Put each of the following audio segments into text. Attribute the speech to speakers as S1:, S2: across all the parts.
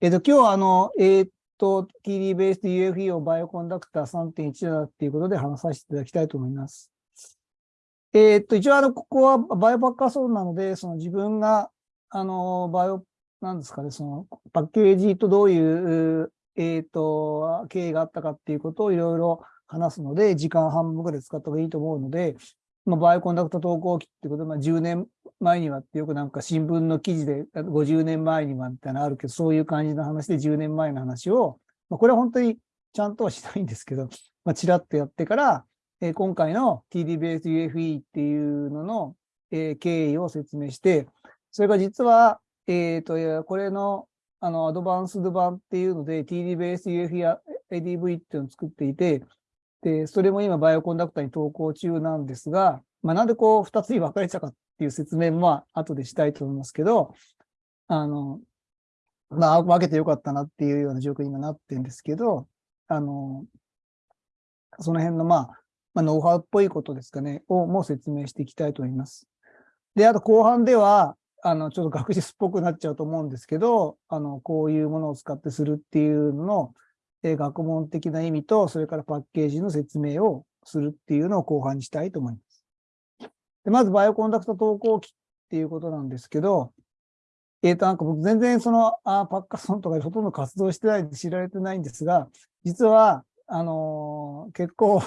S1: えっ、と、今日はあの、えっ、と、TD ベース UFE を Bioconductor 3.1だっていうことで話させていただきたいと思います。えっ、と、一応あの、ここはバイオパッカーソーなので、その自分が、あの、バイオ、なんですかね、そのパッケージとどういう、えっ、と、経緯があったかっていうことをいろいろ話すので、時間半分くらい使った方がいいと思うので、まあ、 Bioconductor 投稿記ってことで、まあ、10年前にはってよくなんか新聞の記事で50年前にはみたいなのあるけど、そういう感じの話で10年前の話を、まあ、これは本当にちゃんとはしないんですけど、まあ、ちらっとやってから、えー、今回の TD ベース UFE っていうのの、えー、経緯を説明して、それが実は、えっ、ー、と、これの、あの、アドバンスド版っていうので、TD ベース UFE ADV っていうのを作っていて、で、それも今バイオコンダクターに投稿中なんですが、まあ、なんでこう二つに分かれたかっていう説明も後でしたいと思いますけど、あの、まあ、分けてよかったなっていうような状況に今なってるんですけど、あの、その辺のまあ、まあ、ノウハウっぽいことですかね、をもう説明していきたいと思います。で、あと後半では、あの、ちょっと学術っぽくなっちゃうと思うんですけど、あの、こういうものを使ってするっていうのの、え学問的な意味と、それからパッケージの説明をするっていうのを後半にしたいと思います。でまず、 Bioconductor 投稿記っていうことなんですけど、えっ、ー、と、なんか僕全然そのあハッカソンとかでほとんど活動してないんで知られてないんですが、実は、あのー、結構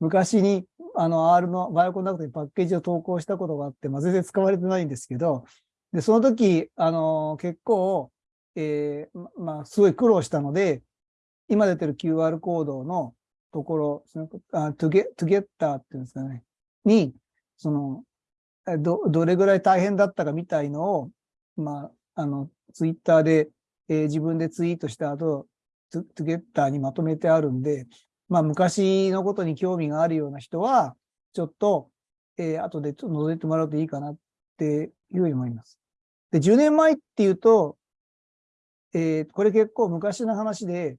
S1: 昔にあの R のバイオコンダクトにパッケージを投稿したことがあって、まあ、全然使われてないんですけど、で、その時、あのー、結構、えー、まあ、すごい苦労したので、今出てる QR コードのところ、あトゥゲトゥゲッターっていうんですかね、に、その、ど、どれぐらい大変だったかみたいのを、まあ、あの、ツイッターで、えー、自分でツイートした後、トゥトゥゲッターにまとめてあるんで、まあ、昔のことに興味があるような人は、ちょっと、えー、後でちょっと覗いてもらうといいかなっていうふうに思います。で、10年前っていうと、えー、これ結構昔の話で、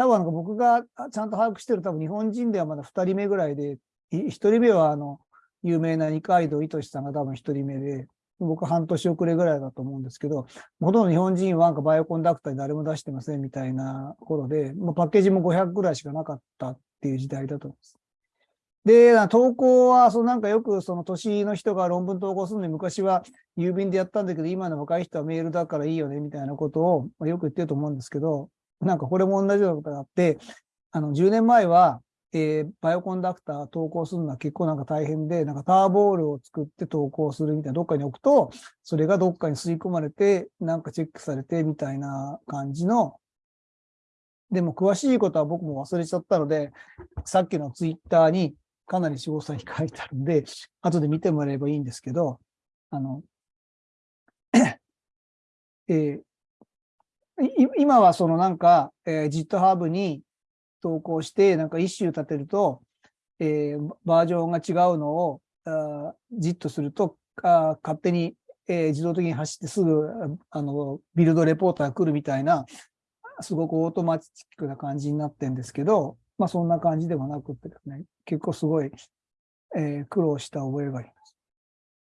S1: 多分僕がちゃんと把握してる多分日本人ではまだ2人目ぐらいで、1人目はあの、有名な二階堂糸さんが多分1人目で、僕半年遅れぐらいだと思うんですけど、ほとんど日本人はなんかバイオコンダクターに誰も出してませんみたいな頃で、もうパッケージも500ぐらいしかなかったっていう時代だと思います。で、投稿は、そのなんかよくその年の人が論文投稿するのに昔は郵便でやったんだけど、今の若い人はメールだからいいよねみたいなことをよく言ってると思うんですけど、なんかこれも同じようなことがあって、あの、10年前は、えー、バイオコンダクター投稿するのは結構なんか大変で、なんかターボールを作って投稿するみたいな、どっかに置くと、それがどっかに吸い込まれて、なんかチェックされてみたいな感じの、でも詳しいことは僕も忘れちゃったので、さっきのツイッターにかなり詳細に書いてあるんで、後で見てもらえばいいんですけど、あの、えー、今はそのなんか、えー、GitHub に投稿して、なんか issue 立てると、えー、バージョンが違うのを、あじっとすると、あ勝手に、えー、自動的に走ってすぐ、あの、ビルドレポートが来るみたいな、すごくオートマチックな感じになってるんですけど、まあそんな感じではなくてですね、結構すごい、えー、苦労した覚えがあります。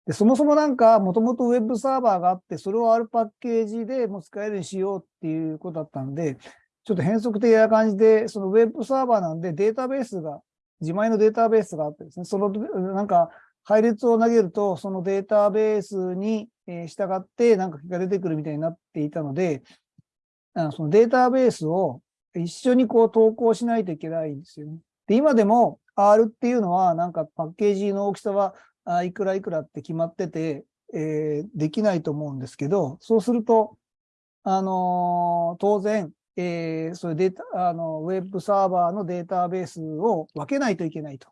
S1: で、そもそもなんか、もともとウェブサーバーがあって、それをあるパッケージでも使えるようにしようっていうことだったんで、ちょっと変則的な感じで、そのウェブサーバーなんでデータベースが、自前のデータベースがあってですね、その、なんか、配列を投げると、そのデータベースに従って、なんかが出てくるみたいになっていたので、そのデータベースを一緒にこう投稿しないといけないんですよね。で、今でも R っていうのは、なんかパッケージの大きさはあいくらいくらって決まってて、えー、できないと思うんですけど、そうすると、あのー、当然、えー、そういうデータ、あの、ウェブサーバーのデータベースを分けないといけないと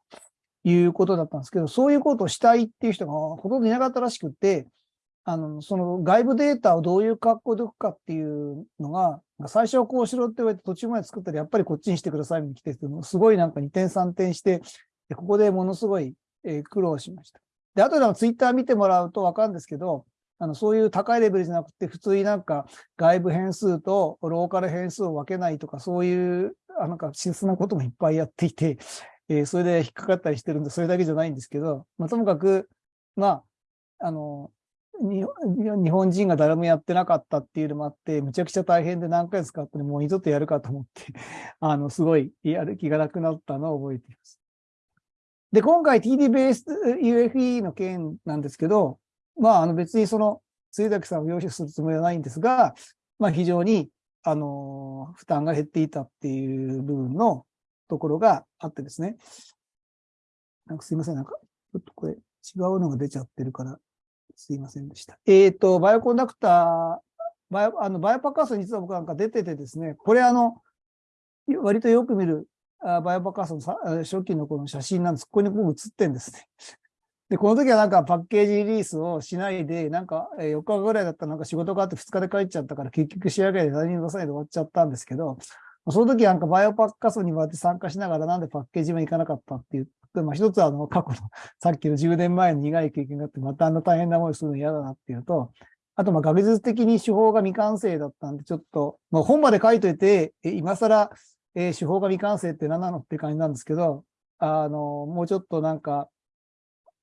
S1: いうことだったんですけど、そういうことをしたいっていう人がほとんどいなかったらしくて、あの、その外部データをどういう格好で置くかっていうのが、最初はこうしろって言われて途中まで作ったらやっぱりこっちにしてくださいに来て、すごいなんか2点3点して、ここでものすごい苦労しました。で、後でもツイッター見てもらうとわかるんですけど、あの、そういう高いレベルじゃなくて、普通になんか外部変数とローカル変数を分けないとか、そういう、あなんか質なこともいっぱいやっていて、えー、それで引っかかったりしてるんで、それだけじゃないんですけど、まあ、ともかく、まあ、あの、日本人が誰もやってなかったっていうのもあって、むちゃくちゃ大変で何回使ってもう二度とやるかと思って あの、すごいやる気がなくなったのを覚えています。で、今回 TD ベース UFE の件なんですけど、まあ、あの別にその、露崎さんを要求するつもりはないんですが、まあ非常に、あの、負担が減っていたっていう部分のところがあってですね。なんかすいません、なんか、ちょっとこれ違うのが出ちゃってるから、すいませんでした。えっ、ー、と、 Bioconductor、バイオ、あの、 BioHackathon 実は僕なんか出ててですね、これあの、割とよく見るバイオパッカースのさ初期のこの写真なんです。ここに僕写ってんですね。で、この時はなんかパッケージリリースをしないで、なんか4日ぐらいだったらなんか仕事があって2日で帰っちゃったから結局仕上げで何も出さないで終わっちゃったんですけど、その時なんかバイオパッカスに回って参加しながらなんでパッケージも行かなかったっていう、まあ一つはあの過去の さっきの10年前の苦い経験があってまたあんな大変な思いするの嫌だなっていうと、あとまあ学術的に手法が未完成だったんでちょっと、まあ本まで書いといて、今更、えー、手法が未完成って何なのって感じなんですけど、あの、もうちょっとなんか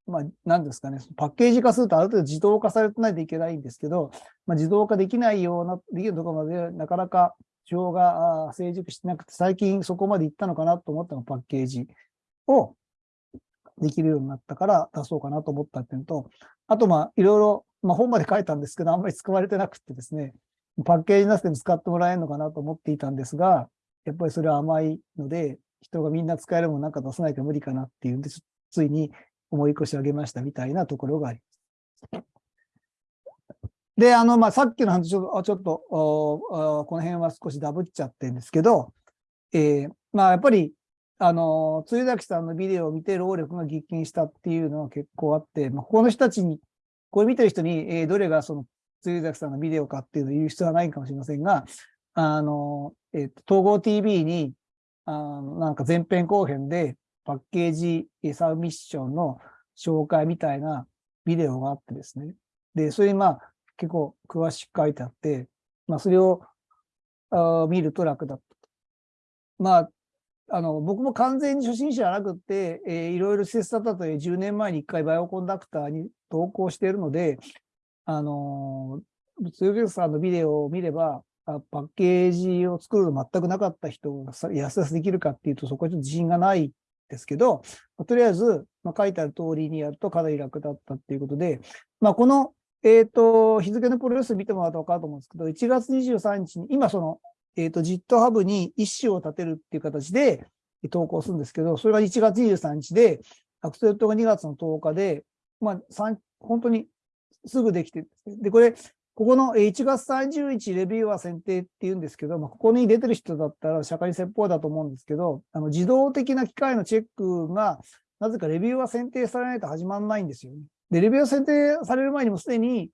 S1: まあ、なんですかね、パッケージ化するとある程度自動化されてないといけないんですけど、まあ、自動化できないような、できるところまでなかなか手法が成熟してなくて、最近そこまで行ったのかなと思ったのパッケージをできるようになったから出そうかなと思ったっていうのと、あとまあいろいろ、まあ本まで書いたんですけど、あんまり使われてなくてですね、パッケージなしでも使ってもらえるのかなと思っていたんですが、やっぱりそれは甘いので、人がみんな使えるものなんか出さないと無理かなっていうんで、ついに思い越し上げましたみたいなところがあります。で、あの、まあ、さっきの話ちょっと、ちょっとこの辺は少しダブっちゃってるんですけど、えー、まあ、やっぱり、あの、鶴崎さんのビデオを見て労力が激減したっていうのは結構あって、まあ、ここの人たちに、これ見てる人に、えー、どれがその鶴崎さんのビデオかっていうのを言う必要はないかもしれませんが、あの、えっ、と、統合 TV に、あの、なんか前編後編で、パッケージサブミッションの紹介みたいなビデオがあってですね。で、それにまあ結構詳しく書いてあって、まあそれをあ見ると楽だった。まあ、あの、僕も完全に初心者じゃなくって、えー、いろいろ施設だったという10年前に1回バイオコンダクターに投稿しているので、あのー、通業さんのビデオを見れば、パッケージを作るの全くなかった人が安々できるかっていうと、そこはちょっと自信がないですけど、とりあえず、まあ、書いてある通りにやるとかなり楽だったっていうことで、まあ、この、えっ、ー、と、日付のプロレス見てもらうと分かると思うんですけど、1月23日に、今その、えっ、ー、と、GitHub に一種を立てるっていう形で投稿するんですけど、それが1月23日で、アクセルトが2月の10日で、まあ、本当にすぐできて、で、これ、ここの1月30日レビューは選定って言うんですけど、まあ、ここに出てる人だったら社会説法だと思うんですけど、あの自動的な機械のチェックが、なぜかレビューは選定されないと始まらないんですよね。で、レビューは選定される前にもすでに、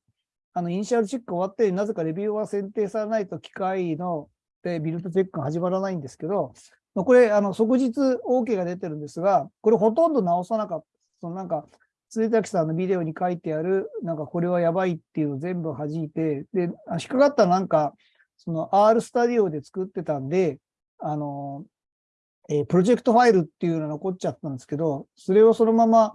S1: あの、イニシャルチェック終わって、なぜかレビューは選定されないと機械のでビルドチェックが始まらないんですけど、これ、あの、即日 OK が出てるんですが、これほとんど直さなかった。そのなんか、鈴崎さんのビデオに書いてある、なんかこれはやばいっていうのを全部弾いて、で、引っかかったなんか、その R スタディオで作ってたんで、あの、えー、プロジェクトファイルっていうのが残っちゃったんですけど、それをそのまま、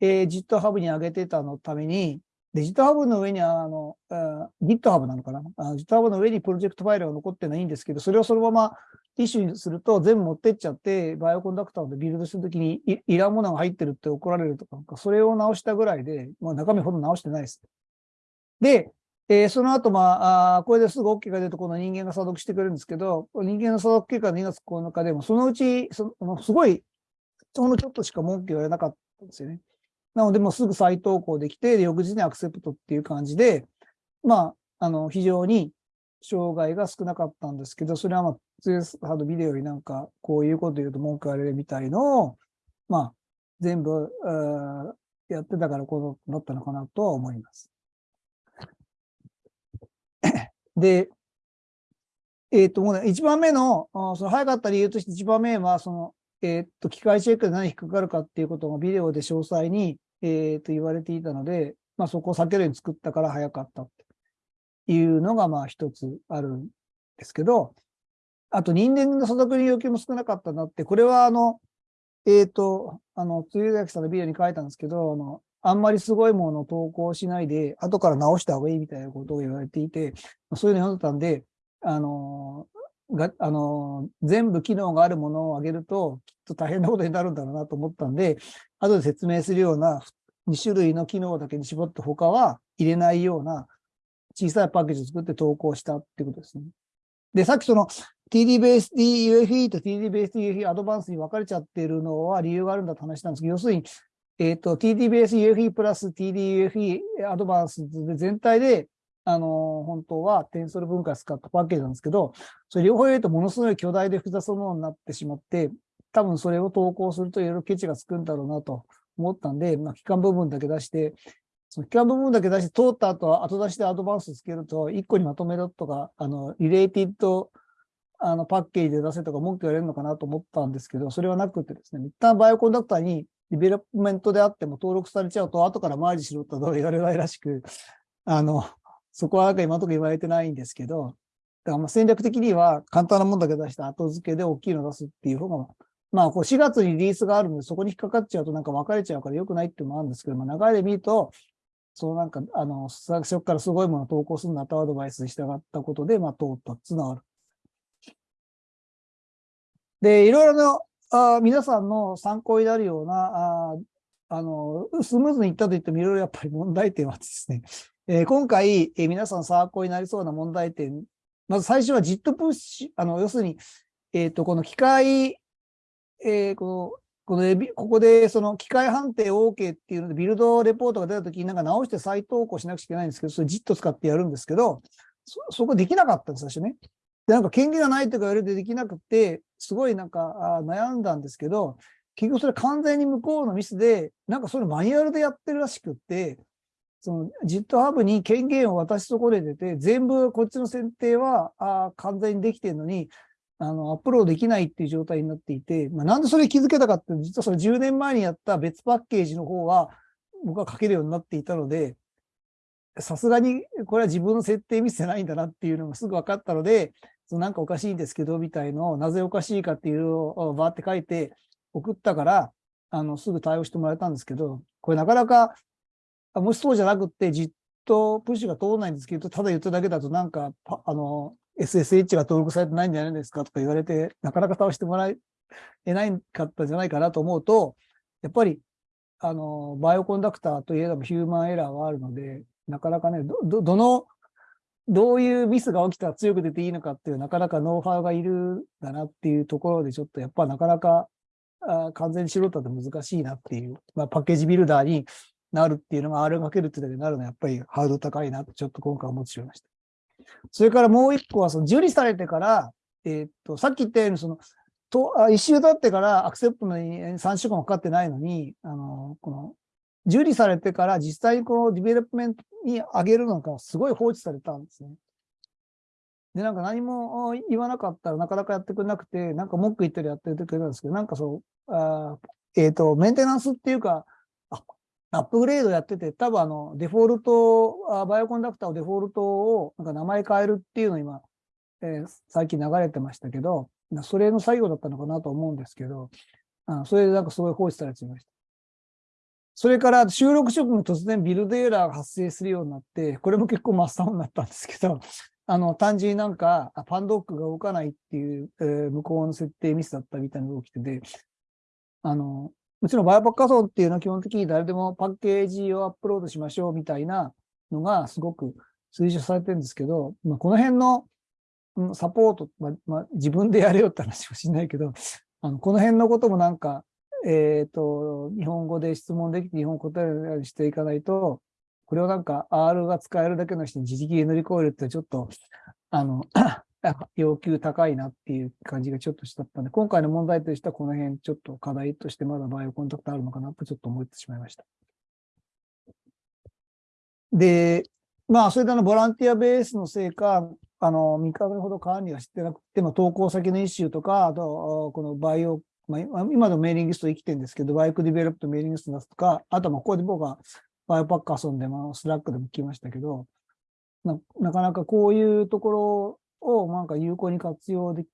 S1: えー、GitHub に上げてたのために、で、GitHub の上にあの、GitHub なのかな ?GitHub の上にプロジェクトファイルが残ってないんですけど、それをそのままティッシュにすると全部持ってっちゃって、バイオコンダクターでビルドするときにいいらんものが入ってるって怒られるとか、それを直したぐらいで、まあ、中身ほど直してないです。で、えー、その後、まあ、あこれですぐ OK が出ると、この人間が査読してくれるんですけど、人間の査読結果の2月9日でも、そのうち、そのすごい、ほんのちょっとしか文句言われなかったんですよね。なので、もうすぐ再投稿できて、翌日にアクセプトっていう感じで、まあ、あの、非常に障害が少なかったんですけど、それはまあ、ツースハードビデオになんか、こういうこと言うと文句言われるみたいのを、まあ、全部、やってたからこうなったのかなとは思います。で、えっ、ー、と、もうね、一番目の、その早かった理由として一番目は、その、えっ、と、機械チェックで何引っかかるかっていうことがビデオで詳細に、えっ、と、言われていたので、まあそこを避けるように作ったから早かったっていうのがまあ一つあるんですけど、あと人間の所属に要求も少なかったなって、これはあの、えっ、と、あの、つゆやきさんのビデオに書いたんですけど、あの、あんまりすごいものを投稿しないで、後から直した方がいいみたいなことを言われていて、そういうの読んでたんで、あの、が、あの、全部機能があるものをあげると、きっと大変なことになるんだろうなと思ったんで、後で説明するような2種類の機能だけに絞って他は入れないような小さいパッケージを作って投稿したってことですね。で、さっきその TDBASD UFE と TDBASD UFE アドバンスに分かれちゃってるのは理由があるんだって話なんですけど、要するに、えっ、ー、と、TDBASD UFE プラス TD-UFE アドバンスで全体で、あの、本当はテンソル分解使ったパッケージなんですけど、それ両方入れるとものすごい巨大で複雑なものになってしまって、多分それを投稿するといろいろケチがつくんだろうなと思ったんで、まあ、期間部分だけ出して、その期間部分だけ出して通った後は、後出しでアドバンスつけると、1個にまとめろとか、あの、リレーティッドあの、パッケージで出せとか文句言われるのかなと思ったんですけど、それはなくてですね、一旦 Bioconductor に development であっても登録されちゃうと、後からマージしろと言われないらしく、あの、そこはなんか今のところ言われてないんですけど、だからまあ戦略的には簡単なものだけ出して後付けで大きいの出すっていう方が、まあ、こう4月にリリースがあるので、そこに引っかかっちゃうとなんか分かれちゃうから良くないっていうのもあるんですけど、まあ、流れで見ると、そうなんか、あの、最初からすごいものを投稿するんだとアドバイスに従ったことで、まあ、通ったっていうのはある。で、いろいろな、あ皆さんの参考になるような、ああの、スムーズにいったと言ってもいろいろやっぱり問題点はですね、えー、今回、えー、皆さん参考になりそうな問題点、まず最初はジットプッシュ、あの、要するに、えっ、ー、と、この機械、えー、この、このここでその機械判定 OK っていうので、ビルドレポートが出たときになんか直して再投稿しなくちゃいけないんですけど、それジット使ってやるんですけど、そ、そこできなかったんです、最初ね。で、なんか権限がないとか言われてできなくて、すごいなんか悩んだんですけど、結局それ完全に向こうのミスで、なんかそれマニュアルでやってるらしくって、その GitHub に権限を渡し損ねてて、全部こっちの設定はあ完全にできてるのに、あの、アップロードできないっていう状態になっていて、まあ、なんでそれ気づけたかっていうと、実はそれ10年前にやった別パッケージの方は、僕は書けるようになっていたので、さすがにこれは自分の設定ミスじゃないんだなっていうのがすぐ分かったので、そのなんかおかしいんですけど、みたいのを、なぜおかしいかっていうのをバーって書いて送ったから、あの、すぐ対応してもらえたんですけど、これなかなか、もしそうじゃなくて、じっとプッシュが通らないんですけど、ただ言っただけだとなんか、あの、SSH が登録されてないんじゃないですかとか言われて、なかなか倒してもらえないかったんじゃないかなと思うと、やっぱり、あの、バイオコンダクターといえどもヒューマンエラーはあるので、なかなかね、ど、ど、どのどういうミスが起きたら強く出ていいのかっていう、なかなかノウハウがいるんだなっていうところで、ちょっとやっぱなかなかあ完全に素人だと難しいなっていう、まあ、パッケージビルダーになるっていうのが R かけるってだけになるのはやっぱりハード高いなってちょっと今回思ってしまいました。それからもう一個は、その受理されてから、えー、っと、さっき言ったように、その、と、あ issue 立ってから accept に3週間もかかってないのに、あの、この、受理されてから実際にこの development に上げるのがすごい放置されたんですね。で、なんか何も言わなかったらなかなかやってくれなくて、なんか文句言ったりやってくれたんですけど、なんかそう、あえっ、ー、と、メンテナンスっていうか、アップグレードやってて、多分あの、デフォルト、 Bioconductor をデフォルトをなんか名前変えるっていうの今、えー、最近流れてましたけど、それの作業だったのかなと思うんですけど、あそれでなんかすごい放置されていました。それから収録直後に突然ビルドエラーが発生するようになって、これも結構真っ青になったんですけど、あの、単純になんか、パンドックが動かないっていう、えー、向こうの設定ミスだったみたいなのが起きてて、あの、もちろんバイオパッカソンっていうのは基本的に誰でもパッケージをアップロードしましょうみたいなのがすごく推奨されてるんですけど、まあ、この辺のサポート、まあ、まあ、自分でやれよって話はしないけど、あの、この辺のこともなんか、えっ、ー、と、日本語で質問できて日本語答えるようにしていかないと、これをなんか R が使えるだけの人に自力で乗り越えるってちょっと、あの、要求高いなっていう感じがちょっとしたったんで、今回の問題としてはこの辺ちょっと課題としてまだバイオコンタクトあるのかなとちょっと思ってしまいました。で、まあ、それであの、ボランティアベースのせいか、あの、3日ほど管理はしてなくて、まあ、投稿先のイシューとか、あと、このバイオまあ、今のメーリングスト生きてるんですけど、バイクディベロップとメーリングスト出すとか、あとまあここで僕はバイオパッカーソンでもスラックでも聞きましたけど、ななかなかこういうところをなんか有効に活用で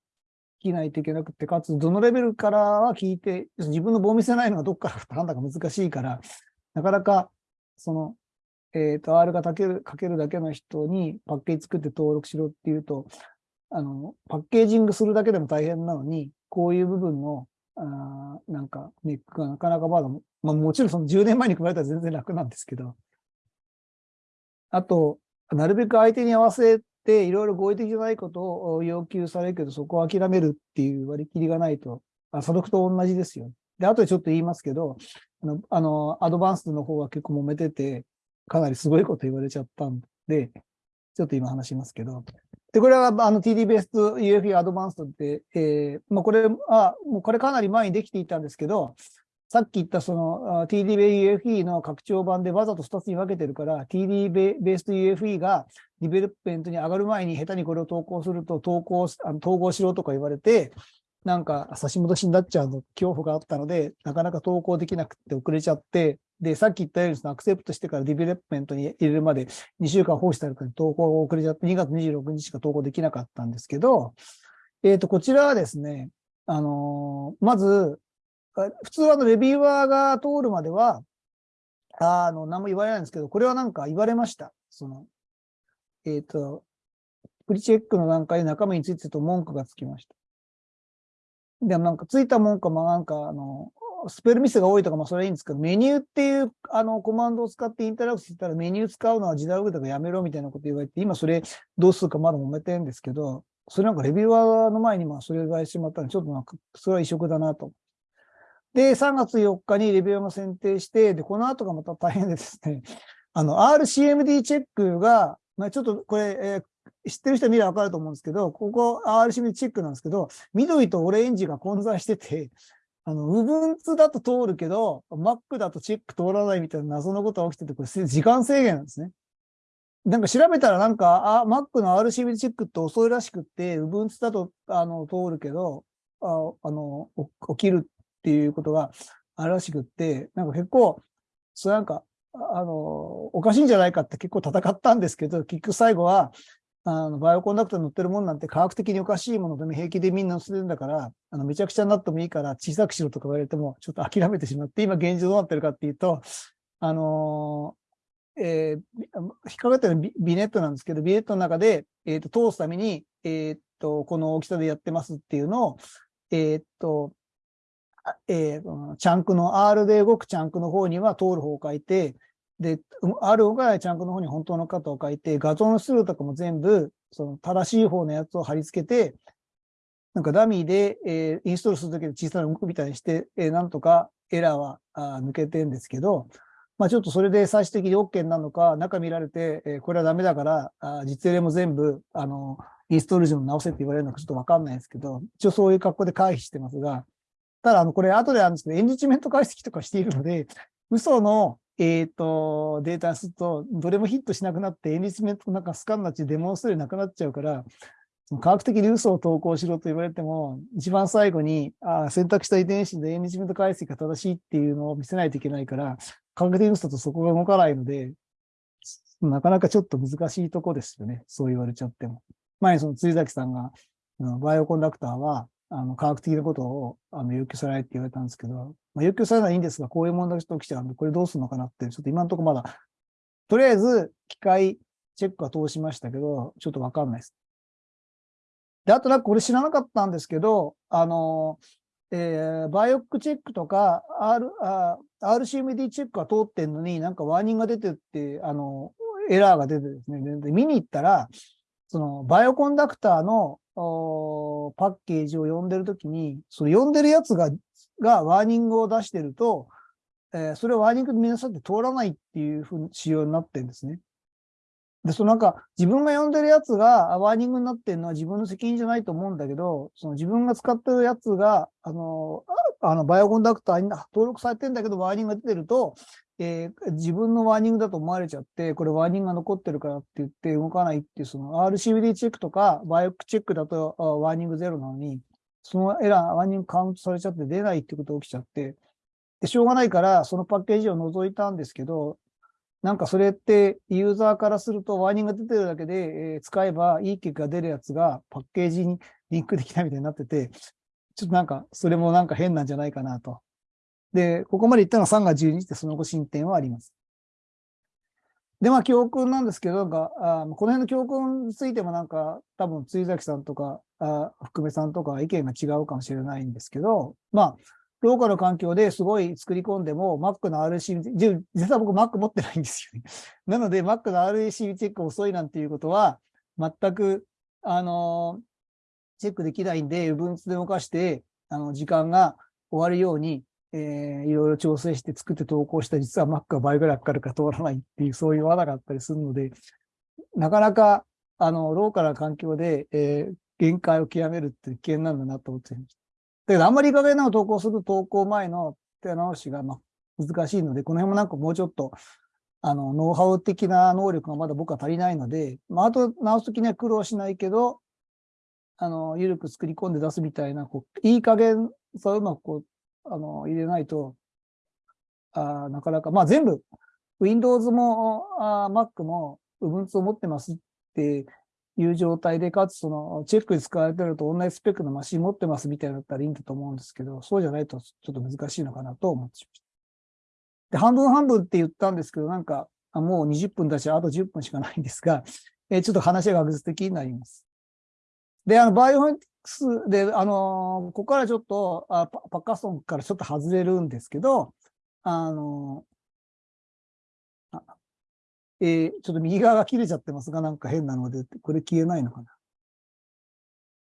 S1: きないといけなくて、かつどのレベルからは聞いて、自分の棒見せないのがどっからか判断が難しいから、なかなかその、えっ、と、R が書ける、書けるだけの人にパッケージ作って登録しろっていうと、あの、パッケージングするだけでも大変なのに、こういう部分の、あなんか、ネックがなかなかまだ、まあもちろんその10年前に比べたら全然楽なんですけど、あと、なるべく相手に合わせて、いろいろ合意的じゃないことを要求されるけど、そこを諦めるっていう割り切りがないと、あ査読と同じですよ。で、あとでちょっと言いますけど、あの、あの advanced の方は結構揉めてて、かなりすごいこと言われちゃったんで、ちょっと今話しますけど。で、これは、あの、TD based UFE advanced って、えー、まあ、これ、あ、もうこれかなり前にできていたんですけど、さっき言ったその TD ベ UFE の拡張版でわざと2つに分けてるから、TD ベース UFE がディベロップメントに上がる前に下手にこれを投稿すると投稿、あの統合しろとか言われて、なんか差し戻しになっちゃうの恐怖があったので、なかなか投稿できなくて遅れちゃって、で、さっき言ったようにその accept してから development に入れるまで2週間放置されたので投稿が遅れちゃって2月26日しか投稿できなかったんですけど、えっ、ー、と、こちらはですね、あのー、まず、普通はあのレビューアーが通るまでは、あの、何も言われないんですけど、これはなんか言われました。その、えっ、ー、と、プリチェックの段階で中身についてと文句がつきました。でもなんかついたもんかもなんかあの、スペルミスが多いとかもそれいいんですけど、メニューっていうあのコマンドを使ってインタラクトしたらメニュー使うのは時代遅れだからやめろみたいなこと言われて、今それどうするかまだ揉めてるんですけど、それなんかレビューアーの前にまあそれがしまったので、ちょっとなんかそれは異色だなと。で、3月4日にレビューアーも選定して、で、この後がまた大変でですね、あの、RCMD チェックが、まあちょっとこれ、えー知ってる人は見ればわかると思うんですけど、ここ RCB チェックなんですけど、緑とオレンジが混在してて、あの、Ubuntu だと通るけど、Mac だとチェック通らないみたいな謎のことが起きてて、これ時間制限なんですね。なんか調べたらなんか、あ、Mac の RCB チェックって遅いらしくって、Ubuntu だと、あの、通るけど、ああの、起きるっていうことがあるらしくって、なんか結構、そうなんか、あの、おかしいんじゃないかって結構戦ったんですけど、結局最後は、あの、バイオコンダクターに乗ってるもんなんて科学的におかしいものでも平気でみんな乗せてるんだから、あの、めちゃくちゃになってもいいから小さくしろとか言われても、ちょっと諦めてしまって、今現状どうなってるかっていうと、あのー、えー、引っかかってるビネットなんですけど、ビネットの中で、えっ、ー、と、通すために、えっ、と、この大きさでやってますっていうのを、えっ、と、えー、チャンクの R で動くチャンクの方には通る方を書いて、で、あるがチャンクの方に本当の型を書いて、画像の出力とかも全部、その正しい方のやつを貼り付けて、なんかダミーで、えー、インストールするときで小さな動くみたいにして、えー、なんとかエラーはあ抜けてるんですけど、まあちょっとそれで最終的に OK なのか、中見られて、えー、これはダメだから、あ実例も全部、あの、インストール順直せって言われるのかちょっとわかんないですけど、一応そういう格好で回避してますが、ただ、あの、これ後であるんですけど、エンリッチメント解析とかしているので、嘘のえっ、ー、と、データすると、どれもヒットしなくなって、エンリスメントなんかスカンなっちデモンストレーなくなっちゃうから、科学的に嘘を投稿しろと言われても、一番最後に、あ選択した遺伝子でエンリスメント解析が正しいっていうのを見せないといけないから、科学的に嘘とそこが動かないので、なかなかちょっと難しいとこですよね。そう言われちゃっても。前にその辻崎さんが、バイオコンダクターは、あの、科学的なことをあの要求されないって言われたんですけど、まあ、要求されないんですが、こういう問題が起きちゃうんで、これどうするのかなって、ちょっと今のところまだ、とりあえず機械チェックは通しましたけど、ちょっとわかんないです。で、あとなんかこれ知らなかったんですけど、あの、えー、バイオックチェックとか、R、RCMD チェックが通ってんのになんかワーニングが出てって、あの、エラーが出てですね、で見に行ったら、そのバイオコンダクターのパッケージを読んでるときに、その読んでるやつが、がワーニングを出してると、えー、それをワーニングで皆さんって通らないっていうふうに仕様になってるんですね。で、そのなんか、自分が読んでるやつがワーニングになってるのは自分の責任じゃないと思うんだけど、その自分が使ってるやつが、あの、あの、バイオコンダクターに登録されてんだけど、ワーニングが出てると、えー、自分のワーニングだと思われちゃって、これワーニングが残ってるからって言って動かないっていう、その RCBD チェックとかバイオックチェックだとワーニングゼロなのに、そのエラー、ワーニングカウントされちゃって出ないってことが起きちゃって、で、しょうがないからそのパッケージを除いたんですけど、なんかそれってユーザーからするとワーニングが出てるだけで、えー、使えばいい結果が出るやつがパッケージにリンクできないみたいになってて、ちょっとなんかそれもなんか変なんじゃないかなと。で、ここまで言ったのは3月12日でその後進展はあります。で、まあ、教訓なんですけど、なんか、あこの辺の教訓についてもなんか、多分、追崎さんとか、あ福部さんとか意見が違うかもしれないんですけど、まあ、ローカル環境ですごい作り込んでも、Mac の RC、実は僕 Mac 持ってないんですよね。なので、Mac の RC チェック遅いなんていうことは、全く、あの、チェックできないんで、Ubuntu で動かして、あの、時間が終わるように、えー、いろいろ調整して作って投稿した実は Mac が倍ぐらいかかるか通らないっていう、そういう罠があったりするので、なかなか、あの、ローカルな環境で、えー、限界を極めるって危険なんだなと思っていました。だけど、あんまりいい加減な投稿する投稿前の手直しが、まあ、難しいので、この辺もなんかもうちょっと、あの、ノウハウ的な能力がまだ僕は足りないので、まあ、あと直すときには苦労しないけど、あの、ゆるく作り込んで出すみたいな、こう、いい加減、そううまくこう、あの、入れないと、あなかなか、まあ全部、Windows もあ Mac も Ubuntu を持ってますっていう状態で、かつそのチェックに使われてると同じスペックのマシン持ってますみたいだったらいいんだと思うんですけど、そうじゃないとちょっと難しいのかなと思ってしました。で、半分半分って言ったんですけど、なんか、もう20分だし、あと10分しかないんですが、えー、ちょっと話が学術的になります。で、あの、バイオフォニクスで、あの、ここからちょっと、あパパッカソンからちょっと外れるんですけど、あの、あえー、ちょっと右側が切れちゃってますが、なんか変なので、これ消えないのかな？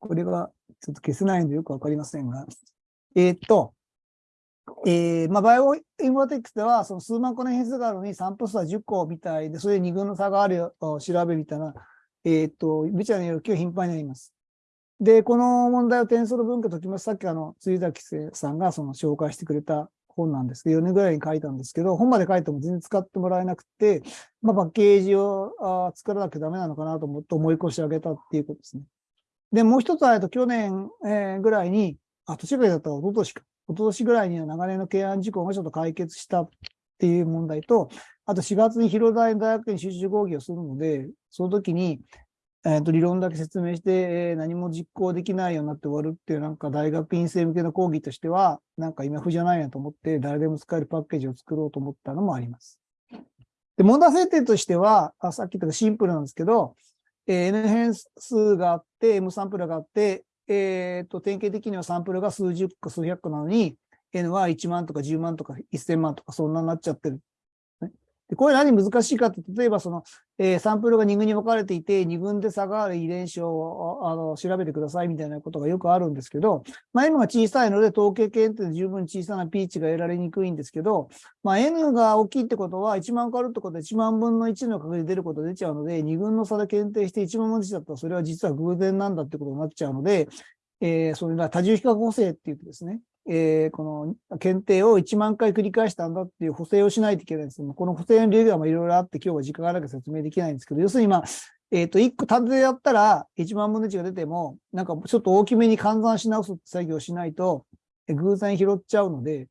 S1: これがちょっと消せないんでよくわかりませんが。えー、っと、えー、まあ、 bioinformatics では、その数万個の変数があるのに、サンプル数は10個みたいで、それで2群の差があるよ、調べみたいな、えー、っと、ビチャの要求が頻繁になります。で、この問題をテンソル分解で解きます。さっきあの、辻崎さんがその紹介してくれた本なんですけど、4年ぐらいに書いたんですけど、本まで書いても全然使ってもらえなくて、まあ、パッケージをあ作らなきゃダメなのかなと思って思い越し上げたっていうことですね。で、もう一つは、えっと、去年、えー、ぐらいに、あ、年ぐらいだったら一昨年か。一昨年ぐらいには流れの懸案事項がちょっと解決したっていう問題と、あと4月に広大大学に集中講義をするので、その時に、えっ、と、理論だけ説明して、えー、何も実行できないようになって終わるっていう、なんか大学院生向けの講義としては、なんか今風じゃないなと思って、誰でも使えるパッケージを作ろうと思ったのもあります。で、問題設定としては、あさっき言ったシンプルなんですけど、えー、N 変数があって、M サンプルがあって、えっ、ー、と、典型的にはサンプルが数十個、数百個なのに、N は1万とか10万とか1000万とかそんなになっちゃってるでこれ何難しいかって、例えばその、えー、サンプルが2群に分かれていて、2群で差がある遺伝子をあの調べてくださいみたいなことがよくあるんですけど、まあ、M が小さいので統計検定で十分小さなピーチが得られにくいんですけど、まあ、N が大きいってことは1万個あるってことで1万分の1の確率出ること出ちゃうので、2群の差で検定して1万分の1だったらそれは実は偶然なんだってことになっちゃうので、えー、それが多重比較補正って言ってですね、えー、この検定を1万回繰り返したんだっていう補正をしないといけないんです。この補正の理由はまあいろいろあって今日は時間がなく説明できないんですけど、要するにまあ、えっ、ー、と、1個単でやったら1万分の1が出ても、なんかちょっと大きめに換算し直す作業しないと、偶然拾っちゃうので、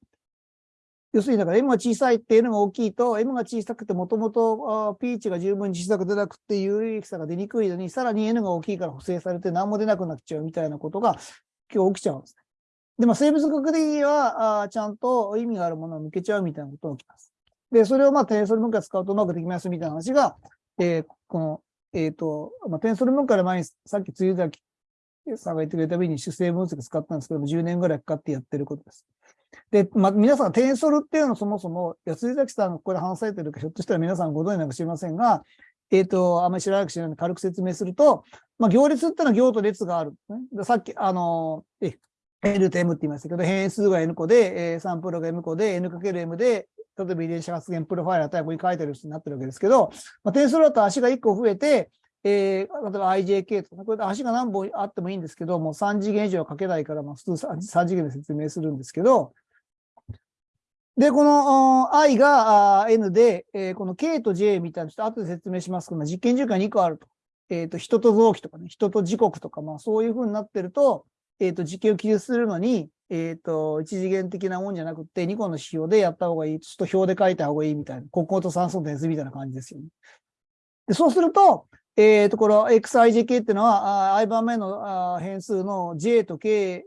S1: 要するにだから M が小さいっていうのが大きいと、M が小さくてもともと P 値が十分に小さく出なくて有益さが出にくいのに、さらに N が大きいから補正されて何も出なくなっちゃうみたいなことが今日起きちゃうんです。で、まあ、生物学的には、あちゃんと意味があるものを抜けちゃうみたいなことが起きます。で、それをまあ、テンソル文化使うとうまくできますみたいな話が、えー、この、えっ、ー、と、まあ、テンソル文化で前に、さっき梅雨崎さんが言ってくれたびに主成分析使ったんですけども、10年ぐらいかかってやってることです。で、まあ、皆さん、テンソルっていうのはそもそも、安井崎さんがここで話されてるか、ひょっとしたら皆さんご存知なのか知りませんが、えっ、ー、と、あんまり知らなく知らないので軽く説明すると、まあ、行列ってのは行と列がある、ね。さっき、あの、え、N と M って言いましたけど、変数が N 個で、えー、サンプルが M 個で、N×M で、例えば遺伝子発現プロファイルタイプに書いてる人になってるわけですけど、まあ、点数だと足が1個増えて、えー、例えば IJK とか、これ足が何本あってもいいんですけど、もう3次元以上は書けないから、まあ普通 3, 3次元で説明するんですけど、で、この i が n で、えー、この k と j みたいな、ちょっと後で説明しますけど、実験時間2個あると。えっ、ー、と、人と臓器とかね、人と時刻とか、まあそういう風になってると、えっ、ー、と、実験を記述するのに、えっ、ー、と、一次元的なもんじゃなくて、2個の指標でやった方がいい。ちょっと表で書いた方がいいみたいな。ここと酸素点数みたいな感じですよね。でそうすると、えっ、ー、と、この xijk っていうのは、i 番目の変数の j と k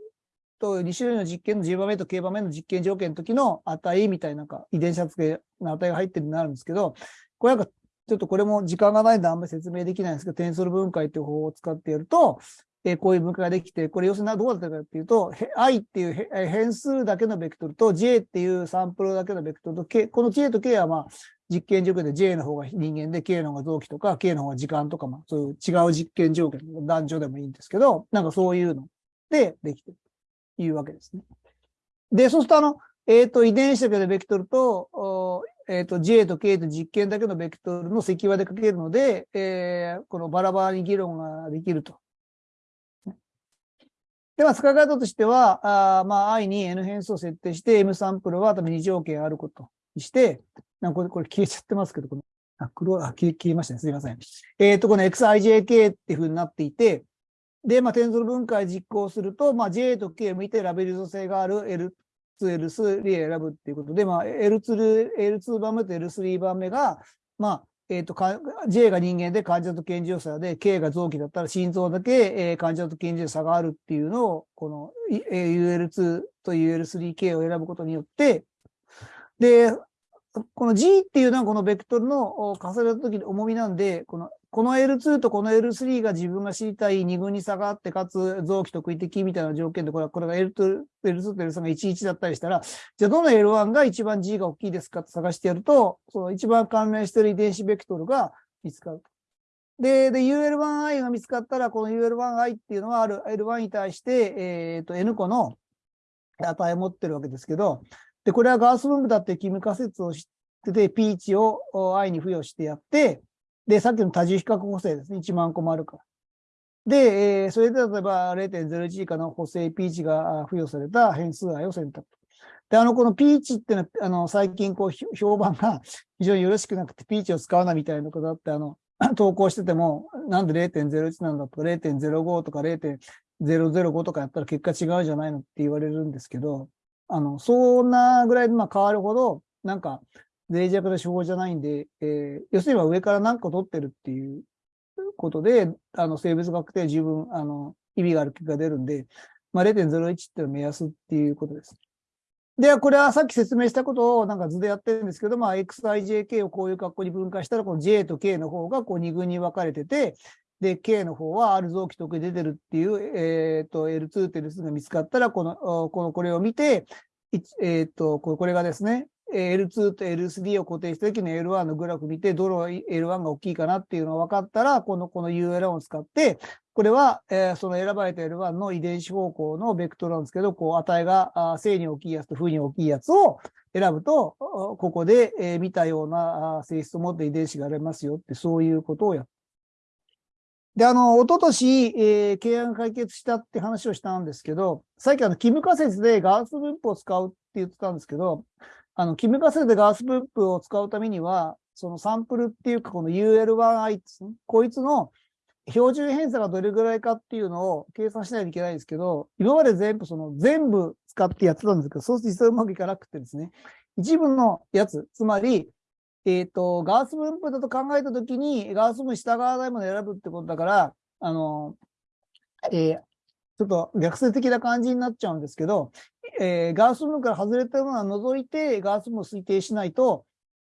S1: と2種類の実験の j 番目と k 番目の実験条件の時の値みたいな、なんか遺伝子発現の値が入ってるようになるんですけど、これなんかちょっとこれも時間がないんであんまり説明できないんですけど、テンソル分解っていう方法を使ってやると、えーこういう分解ができて、これ要するにどうだったかっていうと、i っていう変数だけのベクトルと j っていうサンプルだけのベクトルと k、この j と k はまあ実験条件で j の方が人間で k の方が臓器とか k の方が時間とか、まあそういう違う実験条件、男女でもいいんですけど、なんかそういうのでできてるというわけですね。で、そうするとあの、えっ、と、遺伝子だけのベクトルと、おえっ、と、J と K と実験だけのベクトルの積和でかけるので、えーこのバラバラに議論ができると。では、使い方としては、あまあ、i に n 変数を設定して、m サンプルは多分2条件あることにして、なんかこれ、これ消えちゃってますけど、この、あ、黒、あ、消え、消えましたね。すみません。えっ、と、この xijk っていう風になっていて、で、まあ、テンソル分解実行すると、まあ、J と K を見てラベル属性がある L2、L3 選ぶっていうことで、まあ、L2、L2 番目と L3 番目が、まあ、えっ、とか、J が人間で患者と健常者で、K が臓器だったら心臓だけ、えー患者と健常者があるっていうのを、この、えー UL2 と UL3K を選ぶことによって、で、この G っていうのはこのベクトルの重ねた時の重みなんで、この、この L2 とこの L3 が自分が知りたい二群に差があって、かつ臓器特異的みたいな条件で、これは、これが L2、L2 と L3 が11だったりしたら、じゃあどの L1 が一番 G が大きいですかって探してやると、その一番関連している遺伝子ベクトルが見つかる。で、で、UL1i が見つかったら、この UL1i っていうのはある L1 に対して、えっ、と、N 個の値を持ってるわけですけど、で、これはガース分布だっていう君仮説を知ってて、P 値を i に付与してやって、で、さっきの多重比較補正ですね。1万個もあるから。で、えーそれで例えば0.01以下の補正 P 値が付与された変数 i を選択。で、あの、この P 値っていうのは、あの、最近こう、評判が 非常によろしくなくて P 値を使うなみたいなことだって、あの、投稿してても、なんで0.01なんだとか、0.05とか0.005とかやったら結果違うじゃないのって言われるんですけど、あの、そんなぐらいでまあ変わるほど、なんか、脆弱な手法じゃないんで、えー要するに上から何個取ってるっていうことで、あの、生物学で十分、あの、意味がある結果が出るんで、まあ、0.01っていうの目安っていうことです。では、これはさっき説明したことをなんか図でやってるんですけど、まあ、xijk をこういう格好に分解したら、この j と k の方がこう二群に分かれてて、で、k の方は R 臓器特に出てるっていう、えっ、と、L2 と L3 が見つかったら、この、この、これを見て、えっ、と、これがですね、L2 と L3 を固定した時の L1 のグラフ見て、どの L1 が大きいかなっていうのが分かったら、この、この UL1 を使って、これは、えーその選ばれた L1 の遺伝子方向のベクトルなんですけど、こう、値が正に大きいやつと負に大きいやつを選ぶと、ここで、えー見たような性質を持った遺伝子がありますよって、そういうことをやっで、あの、一昨年、えー、契約解決したって話をしたんですけど、さっきあの、キム仮説でガース分布を使うって言ってたんですけど、あの、キム仮説でガース分布を使うためには、そのサンプルっていうか、この UL1i ですねこいつの標準偏差がどれぐらいかっていうのを計算しないといけないんですけど、今まで全部その全部使ってやってたんですけど、そうすると実はうまくいかなくてですね、一部のやつ、つまり、えっ、と、ガース分布だと考えたときに、ガース分に従わないも選ぶってことだから、あの、えーちょっと逆説的な感じになっちゃうんですけど、えーガース分から外れたものは除いて、ガース分を推定しないと、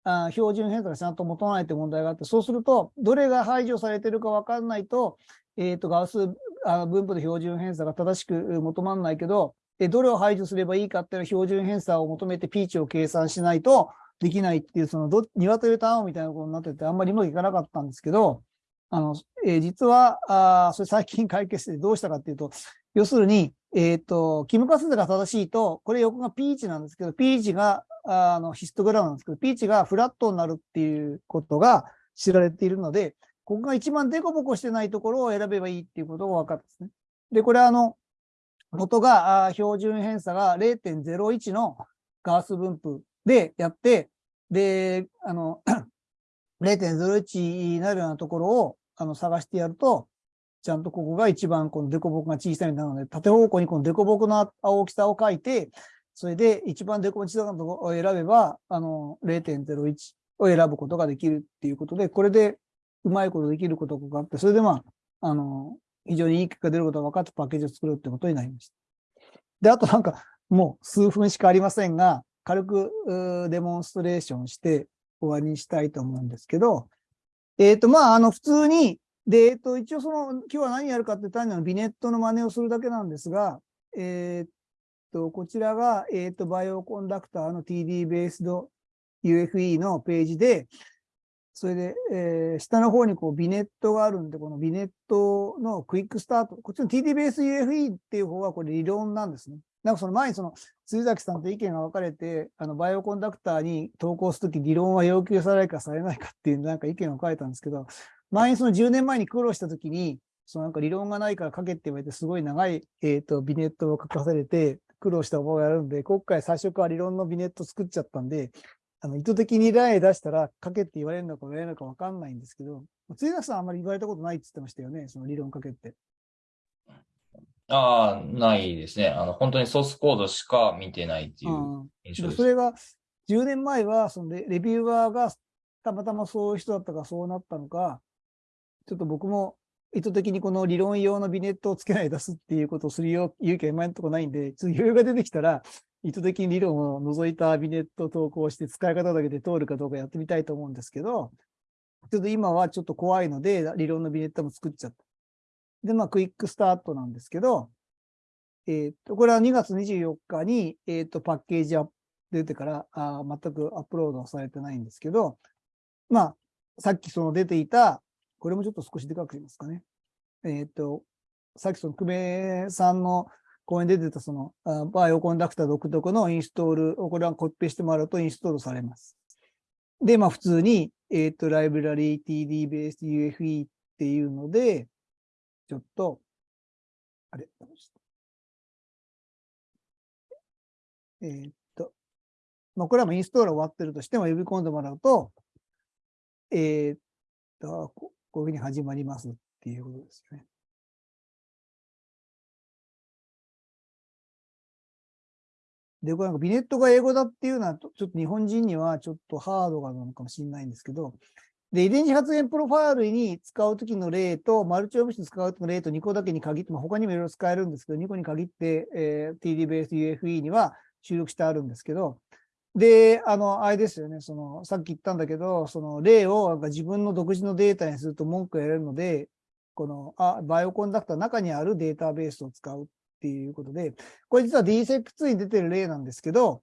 S1: あ標準偏差がちゃんと求まないという問題があって、そうすると、どれが排除されているか分かんないと、えっ、と、ガースあ分布の標準偏差が正しく求まらないけど、えどれを排除すればいいかっていうのは標準偏差を求めてピーチを計算しないとできないっていう、そのど、鶏ターンみたいなことになってて、あんまりうまくいかなかったんですけど、あの、えー実は、あそれ最近解決してどうしたかっていうと、要するに、えっ、と、キムカスが正しいと、これ横がピーチなんですけど、ピーチが、あの、ヒストグラムなんですけど、ピーチがフラットになるっていうことが知られているので、ここが一番デコボコしてないところを選べばいいっていうことが分かったんですね。で、これあの、元があ標準偏差が0.01のガース分布でやって、で、あの、0.01になるようなところをあの探してやると、ちゃんとここが一番このデコボコが小さいなので、縦方向にこのデコボコの大きさを書いて、それで一番デコボコ小さなところを選べば、あの、0.01を選ぶことができるっていうことで、これでうまいことできることがあって、それでまあ、あの、非常にいい結果が出ることが分かってパッケージを作るってことになりました。で、あとなんか、もう数分しかありませんが、軽くデモンストレーションして終わりにしたいと思うんですけど、えっ、と、まあ、あの、普通に、で、えっ、と、一応その、今日は何やるかって単にあのビネットの真似をするだけなんですが、えっ、と、こちらが、えっ、と、バイオコンダクターの TD ベースド UFE のページで、それで、えー、下の方にこうビネットがあるんで、このビネットのクイックスタート。こっちの TD ベース UFE っていう方はこれ理論なんですね。なんかその前にその、鈴崎さんと意見が分かれて、あの、バイオコンダクターに投稿するとき理論は要求されるかされないかっていうなんか意見を書いたんですけど、前にその10年前に苦労したときに、そのなんか理論がないから書けって言われて、すごい長い、えっ、ー、と、ビネットを書かされて、苦労した覚えがあるんで、今回最初から理論のビネット作っちゃったんで、あの、意図的に例出したら、書けって言われるのか言われるのかわかんないんですけど、つ崎さんあんまり言われたことないって言ってましたよね、その理論書けって。
S2: ああ、ないですね。あの、本当にソースコードしか見てないっていう印象です。
S1: それが、10年前は、そのレレビューアーがたまたまそういう人だったかそうなったのか、ちょっと僕も意図的にこの理論用のビネットをつけない出すっていうことをするよ勇気は今のところないんで、ちょっと余裕が出てきたら、意図的に理論を除いたビネットを投稿して使い方だけで通るかどうかやってみたいと思うんですけど、ちょっと今はちょっと怖いので、理論のビネットも作っちゃった。で、まあ、クイックスタートなんですけど、えっ、ー、と、これは2月24日に、えっ、ー、と、パッケージアップ出てからあ全くアップロードされてないんですけど、まあ、さっきその出ていた、これもちょっと少しでかくしますかね。えっ、ー、と、さっきその久米さんの講演で出てたそのバイオコンダクター独特のインストールをこれはコピペしてもらうとインストールされます。で、まあ普通に、えっ、ー、と、ライブラリー TD ベース UFE っていうので、ちょっと、あれ、えー、っと、まあこれはもインストール終わってるとしても呼び込んでもらうと、えー、っと、こういうふうに始まりますっていうことですよね。で、これなんかビネットが英語だっていうのは、ちょっと日本人にはちょっとハードなのかもしれないんですけど、で、遺伝子発現プロファイルに使うときの例と、マルチオブスに使うときの例と2個だけに限って、まあ、他にもいろいろ使えるんですけど、2個に限って、えー、TD ベース UFE には収録してあるんですけど、で、あの、あれですよね、その、さっき言ったんだけど、その例をなんか自分の独自のデータにすると文句をやれるので、この、あ、バイオコンダクターの中にあるデータベースを使うっていうことで、これ実は DSEP2 に出てる例なんですけど、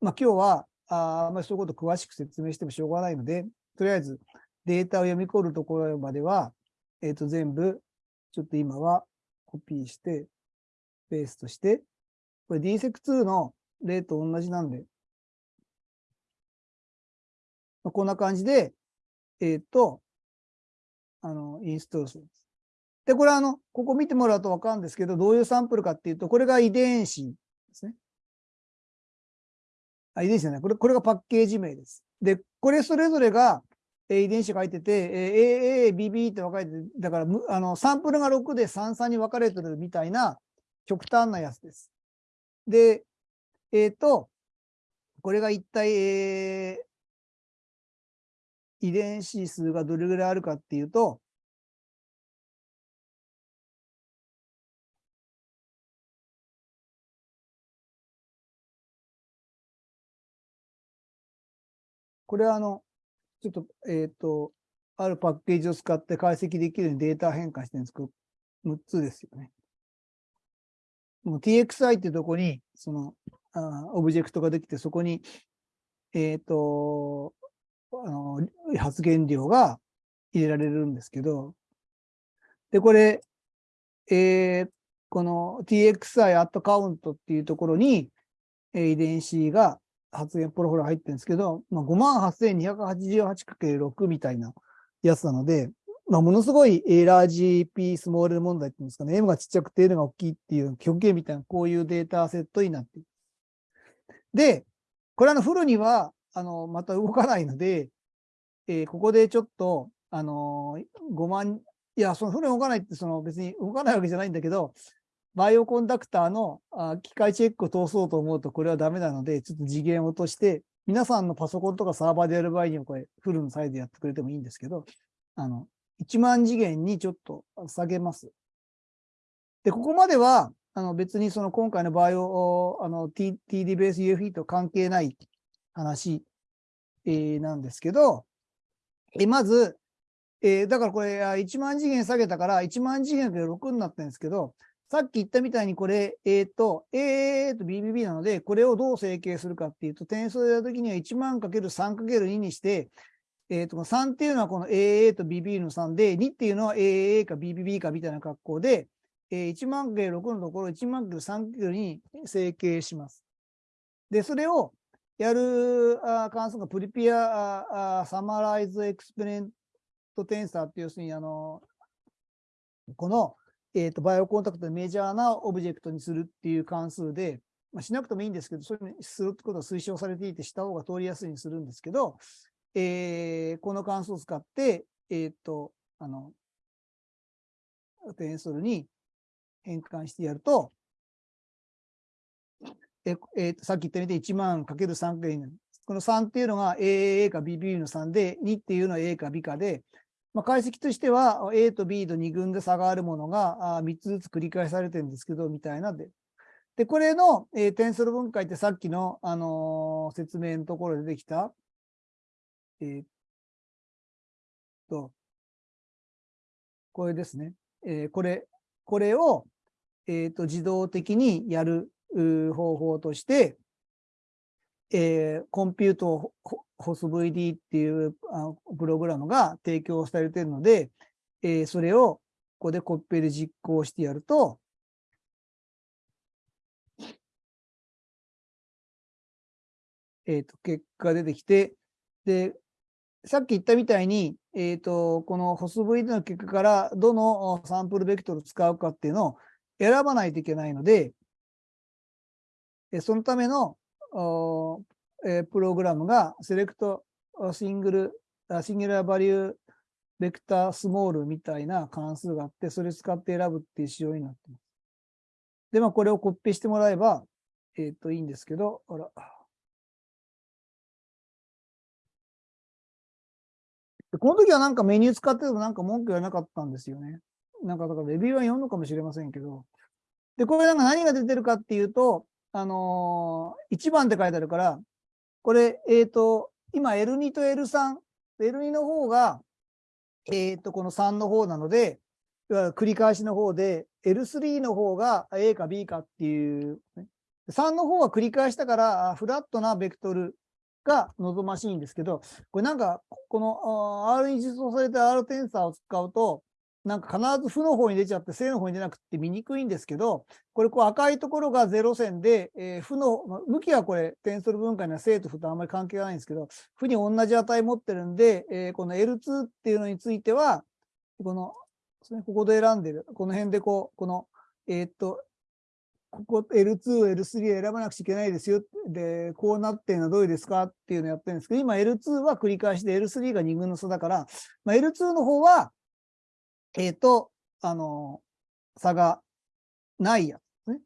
S1: まあ今日は、ああんまりそういうこと詳しく説明してもしょうがないので、とりあえずデータを読み取るところまでは、えっ、ー、と全部、ちょっと今はコピーして、ペーストして、これ DSEC2 の例と同じなんで、まあ、こんな感じで、えっ、ー、と、あの、インストールするんです。で、これあの、ここ見てもらうとわかるんですけど、どういうサンプルかっていうと、これが遺伝子ですね。あ、遺伝子じゃない。これ、これがパッケージ名です。で、これそれぞれが、え遺伝子が入ってて、え AA、BB って分かれてだから、あの、サンプルが6で33に分かれてるみたいな極端なやつです。で、えっ、ー、と、これが一体、え、遺伝子数がどれぐらいあるかっていうと、これはあの、ちょっと、えっ、ー、と、あるパッケージを使って解析できるようにデータ変換してるんですけど、6つですよね。もう TXI っていうとこに、その、あオブジェクトができて、そこに、えっ、ー、と、あの、発言量が入れられるんですけど、で、これ、えー、この TXI アットカウントっていうところに、え遺伝子が発言プロフォル入ってるんですけど、まあ、58,288×6 みたいなやつなので、まあ、ものすごいラージ P スモール問題っていうんですかね、M がちっちゃくて N が大きいっていう極限みたいなこういうデータセットになっている。で、これあのフルには、あの、また動かないので、えー、ここでちょっと、あのー、5万、いや、そのフル動かないってその別に動かないわけじゃないんだけど、バイオコンダクターのあ機械チェックを通そうと思うとこれはダメなので、ちょっと次元を落として、皆さんのパソコンとかサーバーでやる場合にはこれフルのサイズやってくれてもいいんですけど、あの、1万次元にちょっと下げます。で、ここまでは、あの別にその今回のバイオ、あの TD ベース UFE と関係ない話、えー、なんですけど、えまず、えー、だからこれ、1万次元下げたから、1万次元で6になったんですけど、さっき言ったみたいにこれ、えっ、ー、と、A と BBB なので、これをどう整形するかっていうと、点数でやるときには1万 ×3×2 にして、えっ、ー、と、3っていうのはこの AA と BB の3で、2っていうのは AA か BBB かみたいな格好で、えー、1万 ×6 のところ1万 ×3× に整形します。で、それをやる関数が prepare あ summarized experiment tensor って要するにあの、この、えっ、ー、と、 Bioconductor でメジャーなオブジェクトにするっていう関数で、まあ、しなくてもいいんですけど、そういうふうにするってことは推奨されていて、した方が通りやすいにするんですけど、えー、この関数を使って、えっ、ー、と、あの、テンソルに変換してやると、ええー、さっき言ったみたいに1万 ×3 がいいのこの3っていうのが AA か BB の3で、2っていうのは A か B かで、まあ、解析としては A と B と2群で差があるものが3つずつ繰り返されてるんですけど、みたいなで。で、これの、えー、テンソル分解ってさっきの、あのー、説明のところでできた、えー、っと、これですね。えー、これ、これを、えっ、と、自動的にやる方法として、えー、コンピュートホス VD っていうあプログラムが提供されているので、えー、それをここでコピペで実行してやると、えっ、ー、と、結果出てきて、で、さっき言ったみたいに、えっ、ー、と、このホス VD の結果からどのサンプルベクトルを使うかっていうのを選ばないといけないので、そのための、プログラムがセレクトシングル、シングルバリューベクタースモールみたいな関数があって、それ使って選ぶっていう仕様になってます。で、まあ、これをコピーしてもらえば、えっ、ー、と、いいんですけど、あら。この時はなんかメニュー使っててもなんか文句言わなかったんですよね。なんかだからレビューは読むのかもしれませんけど。で、これなんか何が出てるかっていうと、あのー、1番って書いてあるから、これ、えっ、ー、と、今 L2 と L3、L2 の方が、えっ、ー、と、この3の方なので、繰り返しの方で、L3 の方が A か B かっていう、ね、3の方は繰り返したから、フラットなベクトルが望ましいんですけど、これなんか、この R に実装された R テンサーを使うと、なんか必ず負の方に出ちゃって正の方に出なくて見にくいんですけど、これこう赤いところが0線で、えー、負の、向きはこれテンソル分解には正と負とあんまり関係がないんですけど、負に同じ値持ってるんで、えー、この L2 っていうのについては、この、ねここで選んでる、この辺でこう、この、えー、っと、ここ L2、L3 選ばなくちゃいけないですよ。で、こうなってるのはどういうですかっていうのをやってるんですけど、今 L2 は繰り返しで L3 が2分の差だから、まあ、L2 の方は、えっ、と、あの、差がないやつね。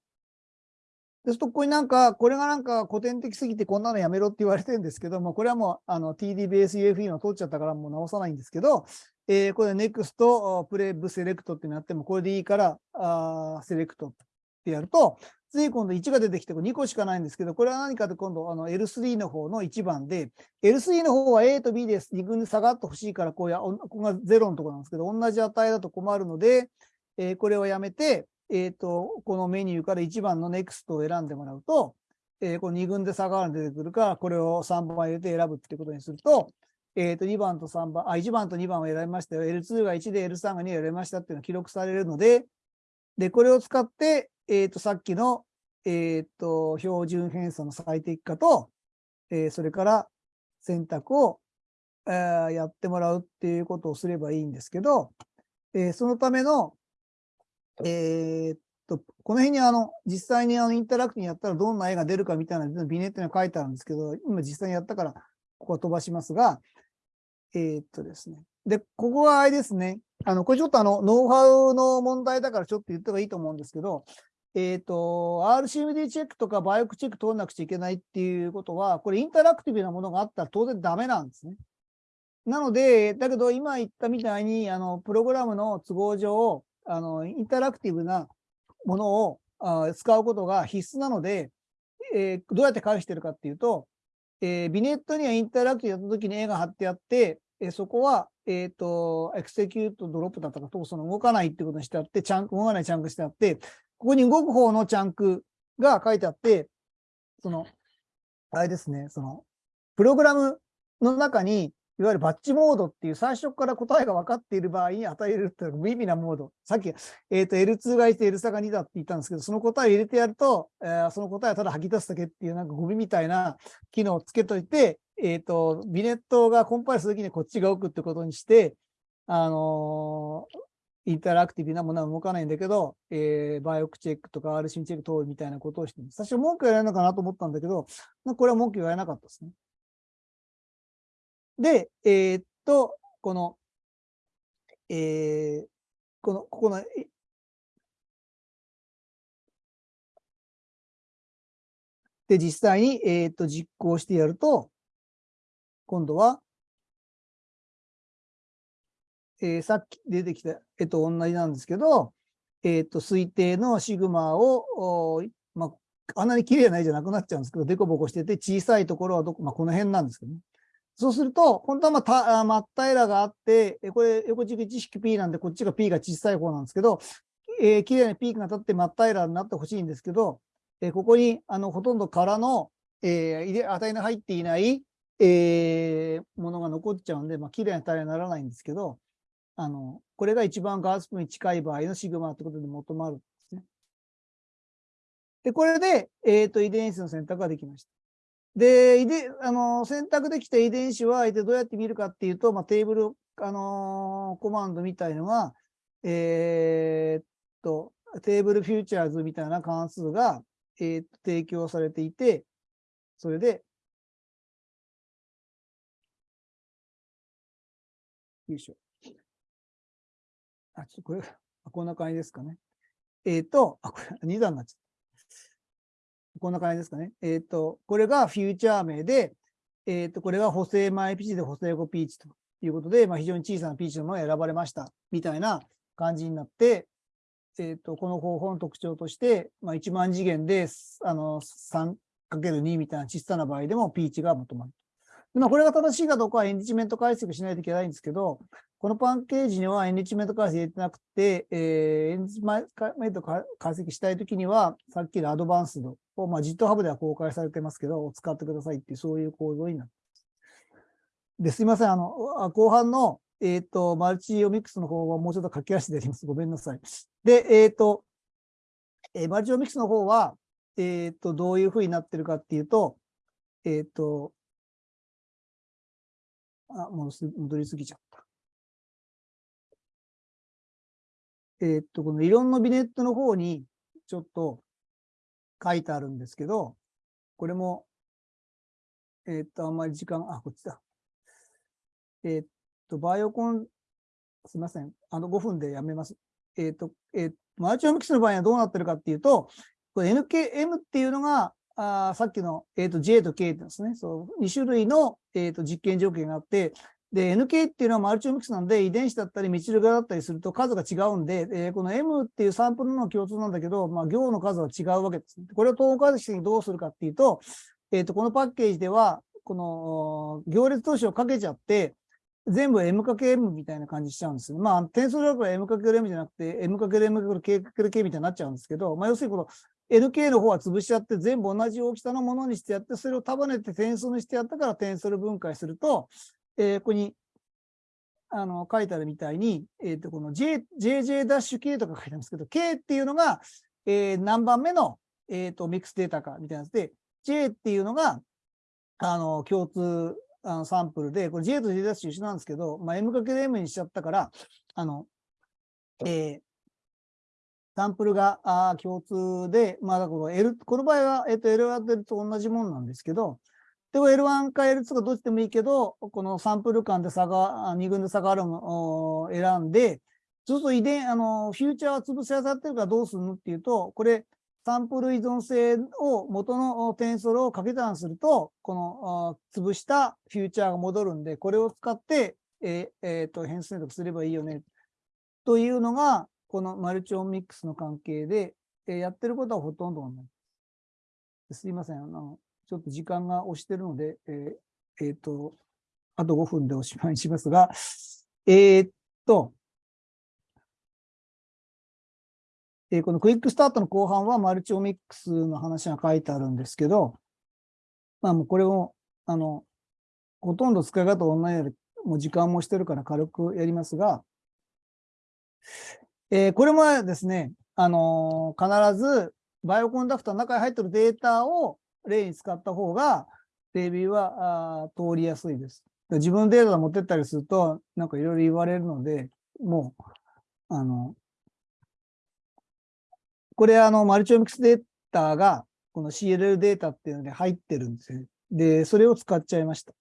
S1: ですと、ここになんか、これがなんか古典的すぎてこんなのやめろって言われてるんですけども、これはもう、あの、TD ベース UFE の通っちゃったからもう直さないんですけど、えー、これ NEXT プレイブセレクトってなっても、これでいいから、あセレクトってやると、次今度1が出てきて、2個しかないんですけど、これは何かと今度あの L3 の方の1番で、L3 の方は A と B です。2群で下がってほしいから、こうや、ここが0のところなんですけど、同じ値だと困るので、えー、これをやめて、えっ、ー、と、このメニューから1番の NEXT を選んでもらうと、えー、この2群で下がるの出てくるから、これを3番入れて選ぶっていうことにすると、えっ、と、2番と3番、あ、1番と2番を選びましたよ。L2 が1で L3 が2を選びましたっていうのが記録されるので、で、これを使って、えっ、ー、と、さっきの、えっ、ー、と、標準偏差の最適化と、えー、それから選択を、えー、やってもらうっていうことをすればいいんですけど、えー、そのための、えー、っと、この辺にあの、実際にあの、インタラクティにやったらどんな絵が出るかみたいなビネットに書いてあるんですけど、今実際にやったから、ここは飛ばしますが、えー、っとですね。で、ここはあれですね。あの、これちょっとあの、ノウハウの問題だからちょっと言った方がいいと思うんですけど、えっ、ー、と、RCMD チェックとかバイオクチェック通らなくちゃいけないっていうことは、これインタラクティブなものがあったら当然ダメなんですね。なので、だけど今言ったみたいに、あの、プログラムの都合上、あの、インタラクティブなものをあ使うことが必須なので、えー、どうやって返してるかっていうと、えー、 vignette には interactive やった時に絵が貼ってあって、えー、そこは、えっ、と、 execute drop だったかと、その動かないってことにしてあって、 chunk、動かない chunk してあって、ここに動く方の chunk が書いてあって、その、あれですね、その、プログラムの中に、いわゆる batch mode っていう最初から答えが分かっている場合に与えるっていう無意味なモード。さっき、えっ、と、L2 が1、L3 が2だって言ったんですけど、その答えを入れてやると、えーその答えをただ吐き出すだけっていうなんかゴミみたいな機能をつけといて、えっ、と、ビネットがコンパイルするときにこっちが置くってことにして、あのインタラクティブなものは動かないんだけど、えーバイオクチェックとか RC チェック通るみたいなことをして。最初文句言われるのかなと思ったんだけど、これは文句言われなかったですね。で、えーっと、この、えーこの、ここの、で、実際に、えーっと、実行してやると、今度は、えーさっき出てきた絵と同じなんですけど、えーっと、推定のシグマを、まあ、あんなに綺麗な絵じゃなくなっちゃうんですけど、デコボコしてて、小さいところはどこ、まあ、この辺なんですけどね。そうすると、本当はまあた、あ真っ平らがあって、えこれ、横軸1式 P なんで、こっちが P が小さい方なんですけど、えー綺麗なピークが立って真っ平らになってほしいんですけど、えーここに、あの、ほとんど空の、えー入れ、値の入っていない、えーものが残っちゃうんで、まあ、綺麗な平らにならないんですけど、あの、これが一番ガースプに近い場合のシグマってことで求まるんですね。で、これで、えっ、と、遺伝子の選択ができました。で、遺伝、あの、選択できた遺伝子は、どうやって見るかっていうと、まあ、テーブル、あのーコマンドみたいのが、えーっと、テーブルフューチャーズみたいな関数が、えーっと提供されていて、それで、よいしょ。あ、ちょっとこれ、こんな感じですかね。えーっと、あ、これ、2段になっちゃった。こんな感じですかね。えーっと、これがフューチャー名で、えーっと、これが補正前ピーチで補正後ピーチということで、まあ、非常に小さなピーチのものが選ばれました。みたいな感じになって、えっと、この方法の特徴として、まあ、1万次元で、あの、3×2 みたいな小さな場合でもピーチが求まる。まあ、これが正しいかどうかはエンリチメント解析しないといけないんですけど、このパンケージにはエンリチメント解析入れてなくて、えーエンリチメント解析したいときには、さっきのアドバンスドを、まあ、GitHub では公開されてますけど、使ってくださいっていう、そういう構造になってます。で、すいません。あの、後半の、えっ、と、マルチオミックスの方はもうちょっと駆け足でやります。ごめんなさい。で、えっ、と、えーマルチオミックスの方は、えっ、と、どういう風になってるかっていうと、えっ、と、あ、もうす戻りすぎちゃった。えっと、この理論のビネットの方にちょっと書いてあるんですけど、これも、えっと、あんまり時間、あ、こっちだ。えっと、バイオコン、すいません。あの、5分でやめます。えっと、えっと、マルチオミクスの場合はどうなってるかっていうと、NKM っていうのが、あさっきの、えっと J と K ってですね、そう、2種類の、えっと実験条件があって、で、NK っていうのはマルチオミクスなんで、遺伝子だったり、メチルガだったりすると数が違うんで、えーこの M っていうサンプルの共通なんだけど、まあ、行の数は違うわけです。これを統合解析にどうするかっていうと、えっ、と、このパッケージでは、この行列投資をかけちゃって、全部 M×M みたいな感じしちゃうんですよ。まあ、点数だから M×M じゃなくて、M×M×K×K みたいになっちゃうんですけど、まあ、要するにこの NK の方は潰しちゃって、全部同じ大きさのものにしてやって、それを束ねて点数にしてやったから点数分解すると、えーここに、あの、書いてあるみたいに、えっ、と、この J、JJ-K とか書いてあるんですけど、K っていうのが、えー何番目の、えっ、と、ミックスデータか、みたいなやつで、J っていうのが、あの、共通、あの、サンプルで、これ J と J' 一緒なんですけど、まあ、M×M にしちゃったから、あの、えーサンプルがあ共通で、まあ、この L、この場合は、えっ、と、L1 と同じものなんですけど、でも L1 か L2 かどっちでもいいけど、このサンプル間で差が、あ二群で差があるのを選んで、そうすると遺伝、あの、フューチャーは潰し合さってるからどうするのっていうと、これ、サンプル依存性を元のテンソルを掛け算すると、この潰したフューチャーが戻るんで、これを使って、えーえーと変数選択すればいいよね。というのが、このマルチオミックスの関係で、えーやってることはほとんど同じです。すいません。あの、ちょっと時間が押してるので、えーえーと、あと5分でおしまいしますが、え、っと、え、このクイックスタートの後半はマルチオミックスの話が書いてあるんですけど、まあもうこれを、あの、ほとんど使い方同じように、もう時間もしてるから軽くやりますが、えー、これもですね、あのー、必ずバイオコンダクターの中に入ってるデータを例に使った方が、レビューはあ通りやすいです。自分のデータ持ってったりすると、なんかいろいろ言われるので、もう、あの、これあの、マルチオミクスデータが、この CLL データっていうので入ってるんですよ。で、それを使っちゃいました。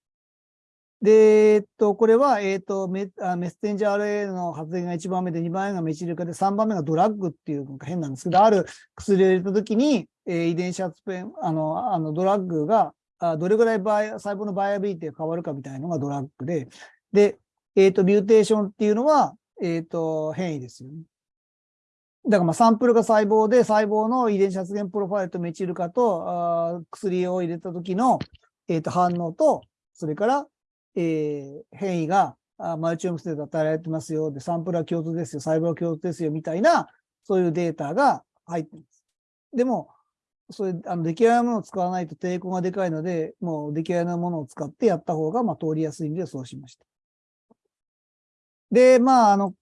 S1: で、えっと、これは、えっとメ、メッセンジャー RA の発現が1番目で、2番目がメチル化で、3番目がドラッグっていうのが変なんですけど、ある薬を入れたときに、えー、遺伝子発現、あの、あの drug が、あどれぐらいバイ細胞の viability が変わるかみたいなのが drug で、で、えっ、と、 mutation っていうのは、えっ、と、変異ですよね。だからまあサンプルが細胞で細胞の遺伝子発現プロファイルとメチル化とあ薬を入れた時の、えー、と反応と、それからえー、変異が multi-omics で与えられてますよ。で、サンプルは共通ですよ。細胞は共通ですよ。みたいな、そういうデータが入ってます。でも、そういう、あの、出来合いのものを使わないと抵抗がでかいので、もう出来合いのものを使ってやった方が、まあ、通りやすいんで、そうしました。で、まあ、あの、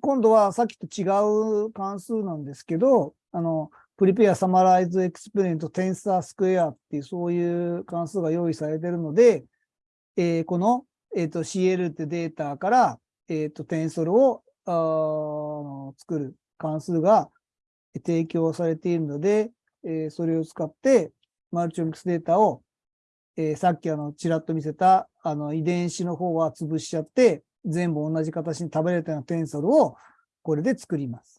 S1: 今度はさっきと違う関数なんですけど、あの、プリペアサマライズエクスペリエントテンサースクエアっていうそういう関数が用意されているので、えー、この、えーと、CL ってデータから、えーと、テンソルをあ作る関数が提供されているので、えー、それを使ってマルチオミクスデータを、えー、さっきあのちらっと見せたあの遺伝子の方は潰しちゃって全部同じ形に食べれたようなテンソルをこれで作ります。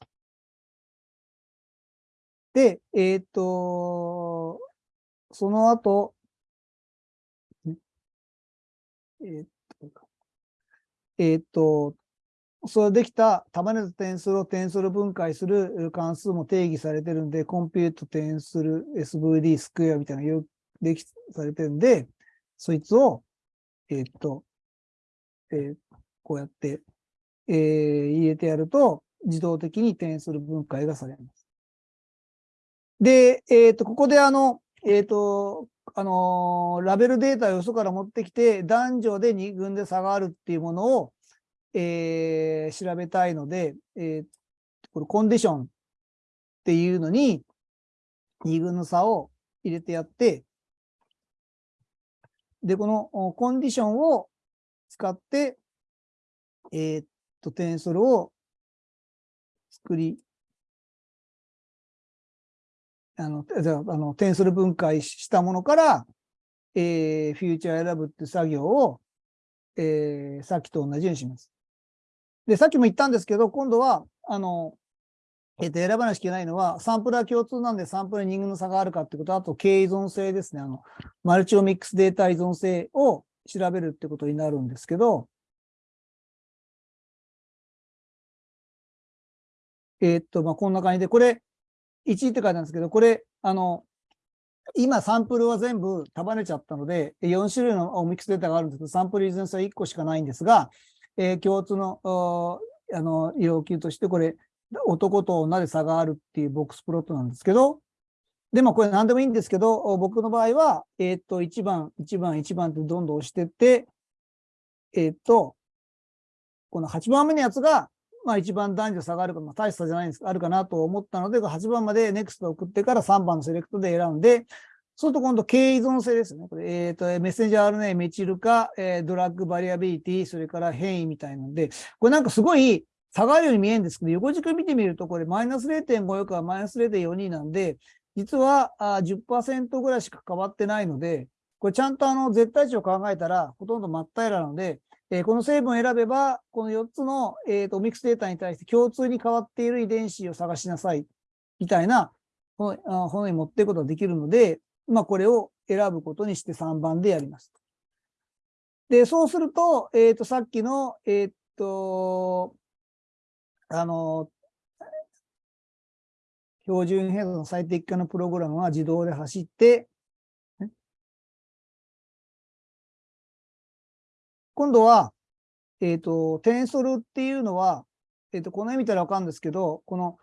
S1: で、えっ、ー、と、その後、え、っと、え、っと、それできた束ねた点数を点数分解する関数も定義されてるんで、コンピュート点数 SVD スクエアみたいなのができされてるんで、そいつを、え、っと、えー、こうやって、えー、入れてやると、自動的に点数分解がされます。で、えっ、と、ここであの、えっ、と、あのー、ラベルデータをよそから持ってきて、男女で2群で差があるっていうものを、えー、調べたいので、えー、これコンディションっていうのに、2群の差を入れてやって、で、このコンディションを使って、えー、っと、テンソルを作りあの、じゃあ、の、テンソル分解したものから、えー、フューチャー選ぶって作業を、えー、さっきと同じようにします。で、さっきも言ったんですけど、今度は、あの、えっ、ー、と、選ばなきゃいけないのは、サンプルは共通なんで、サンプルに人間の差があるかってこと、あと、経依存性ですね。あの、マルチオミックスデータ依存性を調べるってことになるんですけど、えっ、と、まあ、こんな感じで、これ、1って書いてあるんですけど、これ、あの、今サンプルは全部束ねちゃったので、4種類のオミックスデータがあるんですけど、サンプル依然性は1個しかないんですが、えー、共通の、あの、要求として、これ、男と女で差があるっていうボックスプロットなんですけど、でもこれ何でもいいんですけど、僕の場合は、えっ、ー、と、1番、1番、1番ってどんどん押してって、えっ、ー、と、この8番目のやつがまあ一番男女差があるか、まあ大差じゃないんですあるかなと思ったので、8番まで NEXT 送ってから3番のセレクトで選んで、そうすると今度、経依存性ですね。これ、えっ、ー、と、メッセンジャー RNA、メチル化、えー、ドラッグバリアビリティ、それから変異みたいなので、これなんかすごい差がるように見えるんですけど、横軸見てみると、これマイナス0.54からマイナス0.42なんで、実はあ10%ぐらいしか変わってないので、これちゃんとあの絶対値を考えたら、ほとんど真っ平らなので、えー、この成分を選べば、この4つの、えーと、ミックスデータに対して共通に変わっている遺伝子を探しなさい、みたいな、この、このに持っていくことができるので、まあ、これを選ぶことにして3番でやります。で、そうすると、えっ、ー、と、さっきの、えっ、と、あの、標準変動の最適化のプログラムは自動で走って、今度は、えっ、と、テンソルっていうのは、えっ、と、この絵見たらわかるんですけど、この、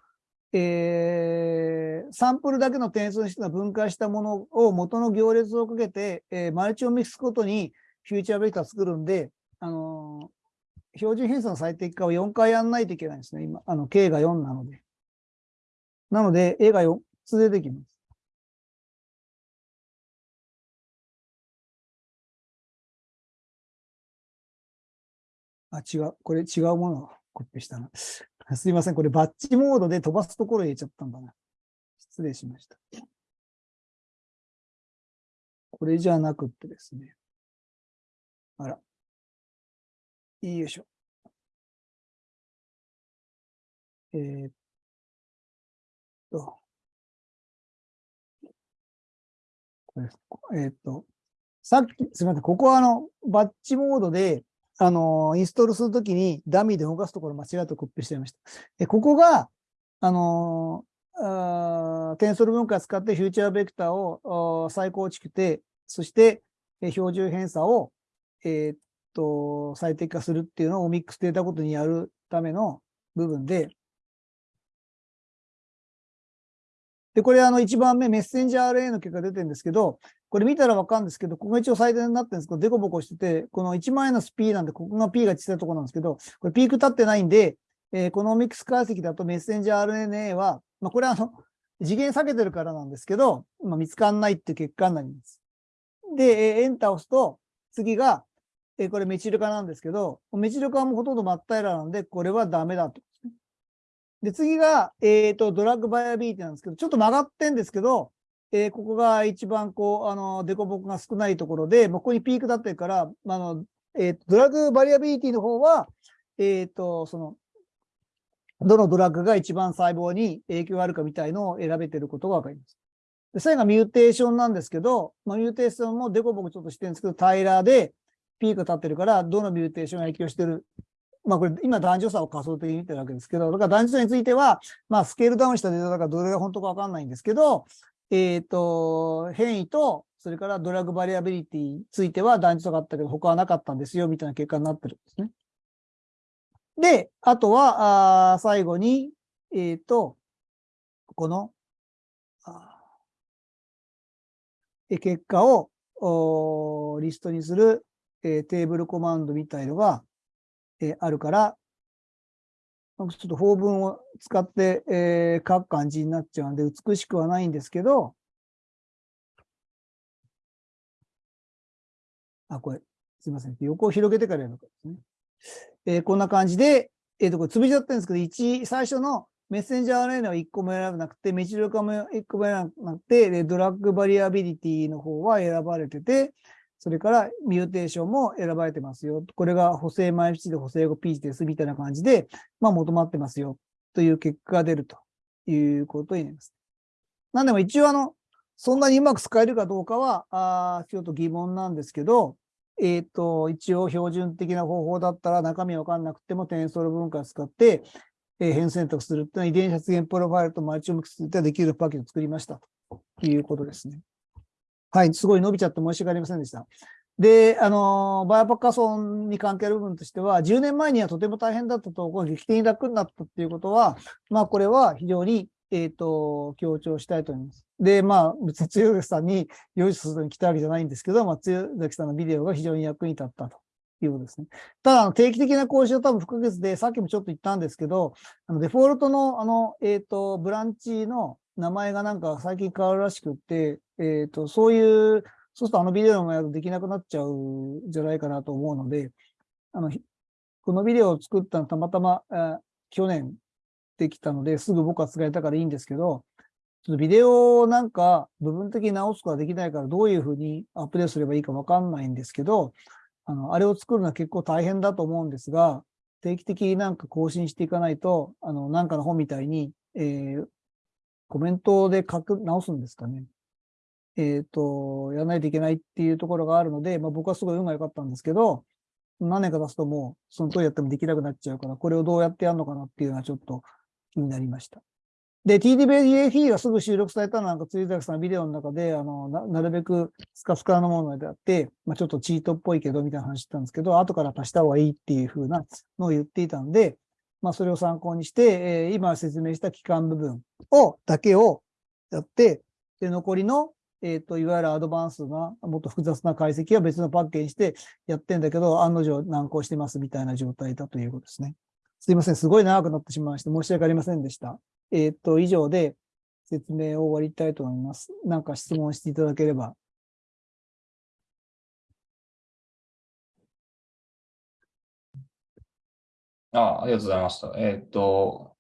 S1: えー、サンプルだけの点数にして分解したものを元の行列をかけて、えー、マルチをミックスごとにフューチャーベクター作るんで、あのー、標準偏差の最適化を4回やんないといけないんですね。今、あの、K が4なので。なので、A が4つ出てきます。あ、違う。これ違うものをコピーしたな。すいません。これバッチモードで飛ばすところ入れちゃったんだな。失礼しました。これじゃなくってですね。あら。よいしょ。えー、っと。これ、えー、っと。さっき、すみません。ここはあの、バッチモードで、あの、インストールするときにダミーで動かすところ間違えてコピーしちゃいました。でここが、あのあ、テンソル分解使ってフューチャーベクターを再構築て、そして標準偏差を、えー、っと、最適化するっていうのをミックスデータごとにやるための部分で、で、これあの一番目メッセンジャー RNA の結果出てるんですけど、これ見たらわかるんですけど、ここが一応最大になってるんですけど、デコボコしてて、この1万円のス P なんで、ここが P が小さいところなんですけど、これピーク立ってないんで、えー、このミックス解析だとメッセンジャー RNA は、まあ、これはあの、次元下げてるからなんですけど、まあ、見つかんないっていう結果になります。で、えー、エンターを押すと、次が、えー、これメチル化なんですけど、メチル化もほとんど真っ平らなんで、これはダメだと。で、次が、えっ、ー、と、 drug viability なんですけど、ちょっと曲がってんですけど、えー、ここが一番こう、あの、デコボコが少ないところで、ここにピーク立ってるから、あの、えー、 drug viability の方は、えっ、ー、と、その、どのドラッグが一番細胞に影響があるかみたいのを選べてることがわかります。で、最後が mutation なんですけど、まあ、 mutation もデコボコちょっとしてるんですけど、平らでピーク立ってるから、どの mutation が影響してる。まあこれ今男女差を仮想的に見てるわけですけど、だから男女差については、まあスケールダウンしたデータだからどれが本当かわかんないんですけど、えっ、ー、と、変異と、それからドラッグバリアビリティについては男女差があったけど、他はなかったんですよ、みたいな結果になってるんですね。で、あとは、あ最後に、えっ、ー、と、この、え結果をリストにする、えー、テーブルコマンドみたいのが、え、あるから、ちょっと法文を使って、えー、書く感じになっちゃうんで、美しくはないんですけど、あ、これ、すいません。横を広げてからやるかですね。えー、こんな感じで、えっ、ー、と、これ潰しちゃってるんですけど、1、最初のメッセンジャー RNA は1個も選ばなくて、メチル化も1個も選ばなくて、ドラッグバリアビリティの方は選ばれてて、それからミューテーションも選ばれてますよ。これが補正前1で補正後 P ですみたいな感じで、まあ求まってますよという結果が出るということになります。なんでも一応あの、そんなにうまく使えるかどうかは、あちょっと疑問なんですけど、えっ、ー、と、一応標準的な方法だったら中身わかんなくてもテンソール分解を使って、えー、変選択するっていうのは遺伝子発現プロファイルとマルチオミクスでできるパッケージを作りましたということですね。はい、すごい伸びちゃって申し訳ありませんでした。で、あの、バイオパッカソンに関係ある部分としては、10年前にはとても大変だったと、こ劇的に楽になったっていうことは、まあ、これは非常に、えっ、ー、と、強調したいと思います。で、まあ、別に強崎さんに用意するのに来たわけじゃないんですけど、まあ、強崎さんのビデオが非常に役に立ったということですね。ただ、定期的な講習は多分不可欠で、さっきもちょっと言ったんですけど、あのデフォルトの、あの、えっ、ー、と、ブランチの名前がなんか最近変わるらしくって、えっ、ー、と、そういう、そうするとあのビデオのやるとできなくなっちゃうんじゃないかなと思うので、あの、このビデオを作ったのたまたま、えー、去年できたので、すぐ僕は使えたからいいんですけど、ちょっとビデオをなんか部分的に直すことができないからどういうふうにアップデートすればいいかわかんないんですけど、あの、あれを作るのは結構大変だと思うんですが、定期的になんか更新していかないと、あの、なんかの本みたいに、えー、コメントで書く、直すんですかね。えっ、ー、と、やらないといけないっていうところがあるので、まあ僕はすごい運が良かったんですけど、何年か経つともう、その通りやってもできなくなっちゃうから、これをどうやってやるのかなっていうのはちょっと気になりました。で、TDBAF がすぐ収録されたのなんか、辻崎さんビデオの中で、あの、ななるべくスカスカのものであって、まあ、ちょっとチートっぽいけど、みたいな話してたんですけど、後から足した方がいいっていう風なのを言っていたんで、まあ、それを参考にして、えー今説明した期間部分を、だけをやって、で、残りの、えっ、と、いわゆるアドバンスな、もっと複雑な解析は別のパッケージにしてやってんだけど、案の定難航してますみたいな状態だということですね。すいません。すごい長くなってしまいまして、申し訳ありませんでした。えっ、と、以上で説明を終わりたいと思います。なんか質問していただければ。
S2: あ、ありがとうございました。えーっと、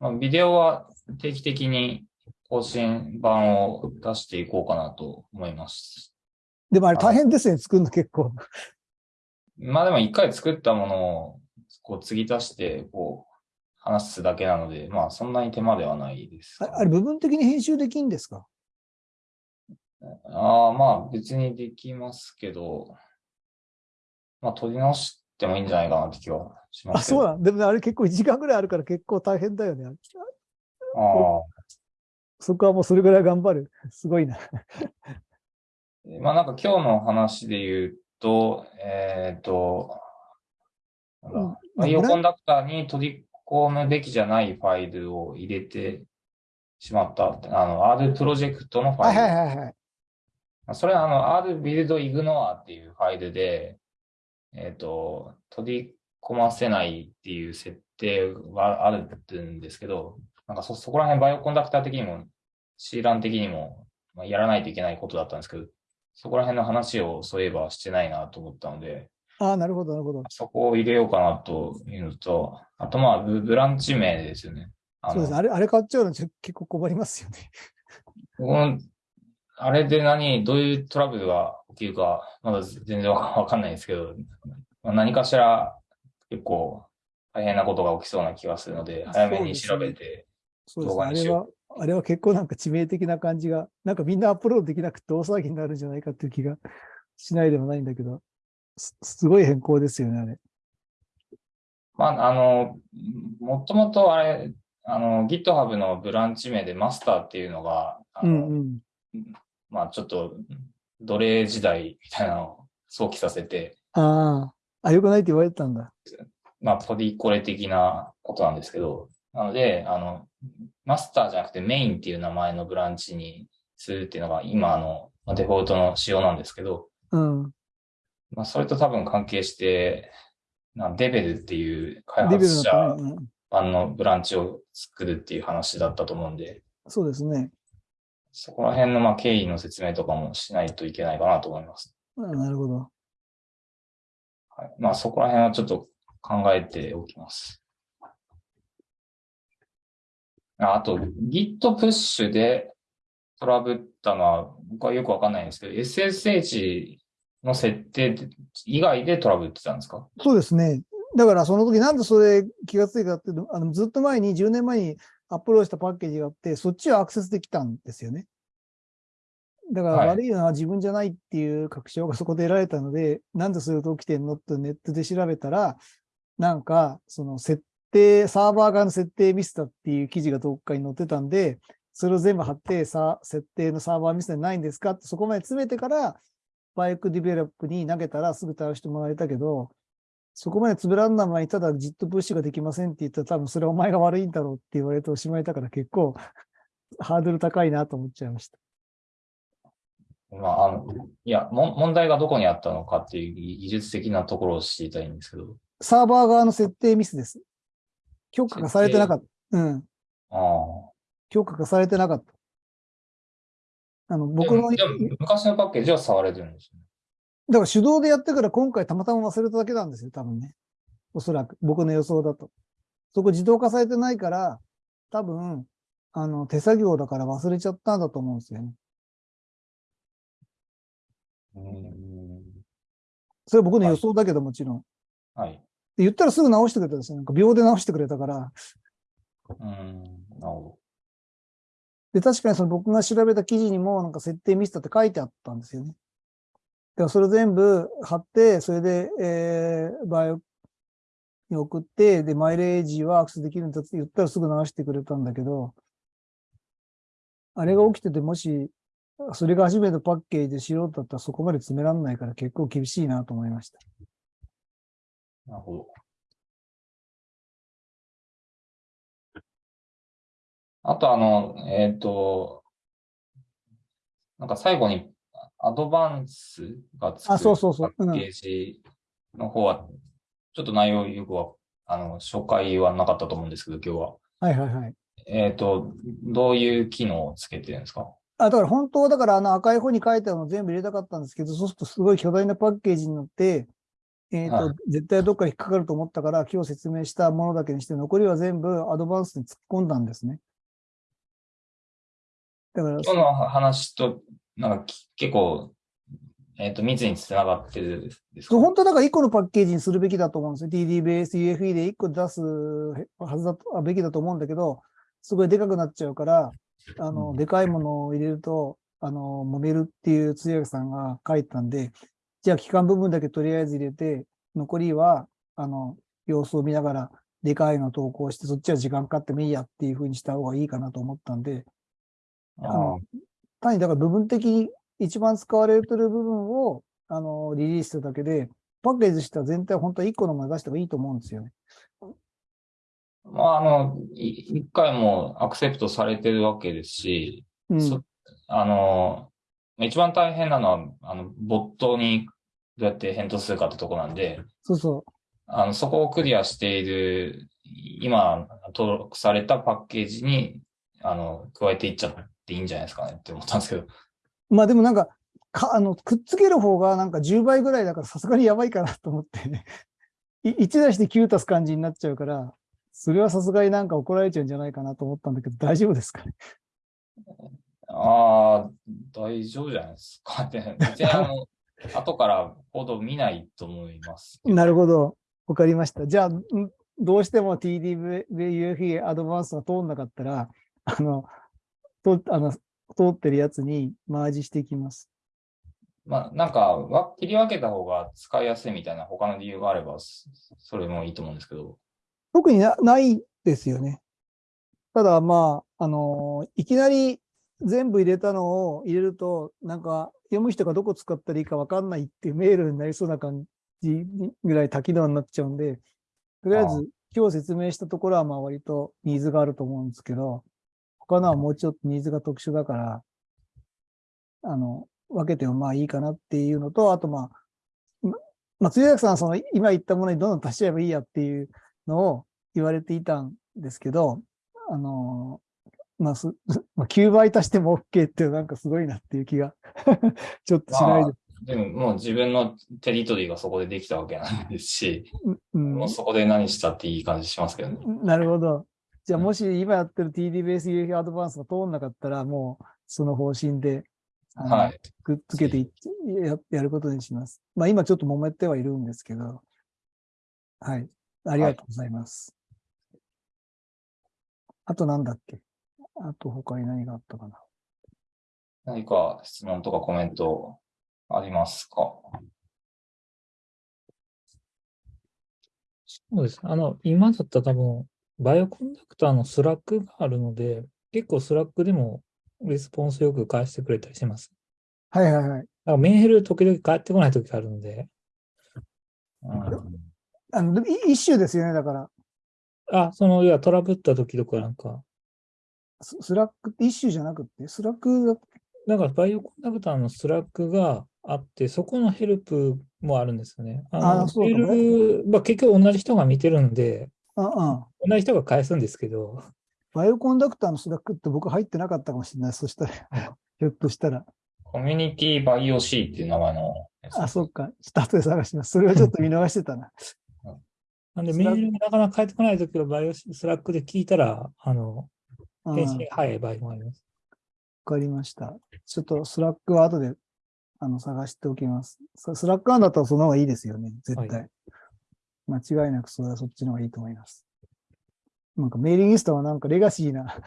S2: まあ、ビデオは定期的に更新版を出していこうかなと思います。
S1: でもあれ大変ですね、作るの結構。
S2: まあでも一回作ったものをこう継ぎ足してこう話すだけなので、まあそんなに手間ではないです
S1: あれ部分的に編集できんですか？
S2: ああ、まあ別にできますけど、まあ取り直してもいいんじゃないかなって気はしま
S1: あ。そうなん。でもねあれ結構1時間ぐらいあるから結構大変だよね。
S2: ああ
S1: そこはもうそれぐらい頑張る。すごいな。
S2: まあなんか今日の話で言うと、えっ、と、なんだ
S1: うんまあブラ
S2: コンダクターに取り込むべきじゃないファイルを入れてしまったって。あの、R プロジェクトのファイル。
S1: はいはいはいはい。
S2: それはあの、R build ignore っていうファイルで、えっ、と、取り込ませないっていう設定はあるんですけど、なんかそ、そこら辺バイオコンダクター的にも、C ラン的にも、まあ、やらないといけないことだったんですけど、そこら辺の話をそういえばしてないなと思ったので、
S1: ああ、なるほど、なるほど。
S2: そこを入れようかなというのと、あとまあ、ブブランチ名ですよね。
S1: そうです。あれ、あれ買っちゃうの結構困りますよね。
S2: この、あれで何、どういうトラブルが起きるか、まだ全然わかんないんですけど、まあ何かしら結構大変なことが起きそうな気がするので、早めに調べて。動画にしよ
S3: あれは、あれは結構なんか致命的な感じが、なんかみんなアップロードできなくて大騒ぎになるんじゃないかっていう気がしないでもないんだけど、すすごい変更ですよね、あれ。
S2: まあ、あの、もともとあれ、あの、GitHub のブランチ名でマスターっていうのが、あ
S1: う
S2: の、
S1: んうん。
S2: まあちょっと奴隷時代みたいなのを想起させて、
S1: ああ、あ、よくないって言われてたんだ。
S2: まあ、ポリコレ的なことなんですけど、なので、あの、マスターじゃなくてメインっていう名前のブランチにするっていうのが今のまあデフォルトの仕様なんですけど、
S1: うん。
S2: まあ、それと多分関係して、なデベルっていう開発者版のブランチを作るっていう話だったと思うんで、
S1: そうですね。
S2: そこら辺のまあ経緯の説明とかもしないといけないかなと思います。
S1: あなるほど。
S2: まあそこら辺はちょっと考えておきます。あと、Git プッシュでトラブったのは僕はよくわかんないんですけど、SSH の設定以外でトラブってたんですか？
S1: そうですね。だからその時なんでそれ気がついたかっていうと、あのずっと前に10年前にアップロードしたパッケージがあって、そっちはアクセスできたんですよね。だから
S2: はい
S1: 悪いのは自分じゃないっていう確証がそこで得られたので、なんでそういうこと起きてんのってネットで調べたら、なんかその設定、サーバー側の設定ミスだっていう記事がどっかに載ってたんで、それを全部貼って、さ、設定のサーバーミスでないんですかってそこまで詰めてから、バイクディベロップに投げたらすぐ対応してもらえたけど、そこまでつぶらんな前にただ JIT プッシュができませんって言ったら多分それはお前が悪いんだろうって言われておしまいだから結構ハードル高いなと思っちゃいました。
S2: まあ、あの、いや、も問題がどこにあったのかっていう技術的なところを知りたいんですけど。
S1: サーバー側の設定ミスです。許可がされてなかった。うん。
S2: ああ。
S1: 許可がされてなかった。あの、僕の、
S2: 昔のパッケージは触れてるんですよね。
S1: ら手動でやってから今回たまたま忘れただけなんですよ、多分ね。おそらく。僕の予想だと。そこ自動化されてないから、多分、あの、手作業だから忘れちゃったんだと思うんですよね。
S2: うん。
S1: それは僕の予想だけどもちろん。
S2: はい。
S1: で言ったらすぐ直してくれたんですよ。なんか秒で直してくれたから。
S2: うん。なるほ
S1: で、確かにその僕が調べた記事にもなんか設定ミスだって書いてあったんですよね。だからそれ全部貼って、それで、えー、バイオに送って、で、マイレージはアクセスできるんだって言ったらすぐ直してくれたんだけど、あれが起きてて、もし、それが初めてパッケージで素人だったらそこまで詰めらんないから結構厳しいなと思いました。
S2: なるほど。あと、あの、えっ、と、なんか最後にアドバンスがつく
S1: あそうそうそう
S2: パッケージの方は、ちょっと内容よくは、あの、紹介はなかったと思うんですけど、今日は。
S1: はいはいはい。
S2: えっ、と、どういう機能をつけてるんですか？
S1: あ、だから本当はだからあの赤い方に書いてあるの全部入れたかったんですけど、そうするとすごい巨大なパッケージになって、えっ、と、
S2: はい
S1: 絶対どっかに引っかかると思ったから、今日説明したものだけにして、残りは全部アドバンスに突っ込んだんですね。だから、
S2: 今日の話と、なんかき結構、えっ、と、密につながってるんですか？
S1: 本当はだから1個のパッケージにするべきだと思うんですよ。TDBS、UFE で1個出すはずだと、あべきだと思うんだけど、すごいでかくなっちゃうから、あの、
S2: うん
S1: でかいものを入れると、あの、揉めるっていう通訳さんが書いてたんで、じゃあ、期間部分だけとりあえず入れて、残りは、あの、様子を見ながら、でかいの投稿して、そっちは時間かかってもいいやっていう風にした方がいいかなと思ったんで、
S2: あ
S1: あの単にだから部分的に一番使われてる部分を、あの、リリースするだけで、パッケージとしては全体本当は1個のもの出した方がいいと思うんですよね。
S2: まあ、あの、い一回もアクセプトされてるわけですし、
S1: うん。
S2: そあの、一番大変なのは、あの、ボットにどうやって返答するかってとこなんで、
S1: そうそ
S2: あの、そこをクリアしている、今登録されたパッケージに、あの、加えていっちゃっていいんじゃないですかねって思ったんですけど。
S1: う。まあでもなんか、か、あの、くっつける方がなんか10倍ぐらいだからさすがにやばいかなと思って、ね、い1出して9足す感じになっちゃうから、それはさすがになんか怒られちゃうんじゃないかなと思ったんだけど、大丈夫ですかね？
S2: ああ、大丈夫じゃないですかって。別にあの、後からコード見ないと思います。
S1: なるほど。わかりました。じゃあ、んどうしても TDVUFE アドバンスが通んなかったら、あの、とあの通ってるやつにマージしていきます。
S2: まあ、なんか、わ切り分けた方が使いやすいみたいな他の理由があれば、そそれもいいと思うんですけど。
S1: 特になないですよね。ただ、まあ、あの、いきなり全部入れたのを入れると、なんか読む人がどこ使ったらいいかわかんないっていうメールになりそうな感じぐらい多機能になっちゃうんで、とりあえず今日説明したところはまあ割とニーズがあると思うんですけど、他のはもうちょっとニーズが特殊だから、あの、分けてもまあいいかなっていうのと、あとまあ、ままあ、通訳さんはその今言ったものにどんどん足しちゃえばいいやっていうのを言われていたんですけど、あの、まあ、す まあ、9倍足しても OK ってなんかすごいなっていう気が ちょっとしないで。
S2: でももう自分のテリトリーがそこでできたわけなんですし、
S1: うん
S2: もうそこで何したっていい感じしますけどね。
S1: なるほど。じゃあ、
S2: うん
S1: もし今やってる TD ベース UFI アドバンスが通んなかったら、もうその方針で、
S2: はい。
S1: くっつけていってややることにします。まあ今ちょっと揉めてはいるんですけど、はい。ありがとうございます。あとなんだっけ？あと他に何があったかな？
S2: 何か質問とかコメントありますか？
S4: そうです。あの、今だったら多分、 Bioconductor の Slack があるので、結構 Slack でもレスポンスよく返してくれたりします。
S1: はいはいはい。
S4: だからメール時々返ってこない時があるので、
S2: うん
S1: あの、い一緒ですよね、だから。
S4: あ、その、いや、トラブった時とかなんか、
S1: ス Slack って一緒じゃなくって、 Slack だ
S4: なんか Bioconductor の Slack があって、そこのヘルプもあるんですよね。あの、
S1: あそうね
S4: まあ結局同じ人が見てるんで、
S1: うんうん。
S4: 同じ人が返すんですけど、
S1: Bioconductor の Slack って僕入ってなかったかもしれない。そしたら、ひょっとしたら。
S2: コミュニティバイオ C っていう名前の
S1: あ、そっか。ちょっと後で探します。それはちょっと見逃してたな。
S4: なんでメールがなかなか返ってこない時はバイオ Slack で聞いたら、あの、
S1: うん、
S4: 返信早い場合もあります。
S1: かりました。ちょっと Slack は後であの探しておきます。ス Slack 案だったらその方がいいですよね。絶対。
S4: は
S1: 間違いなくそれはそっちの方がいいと思います。なんかメーリングリストはなんかレガシーな。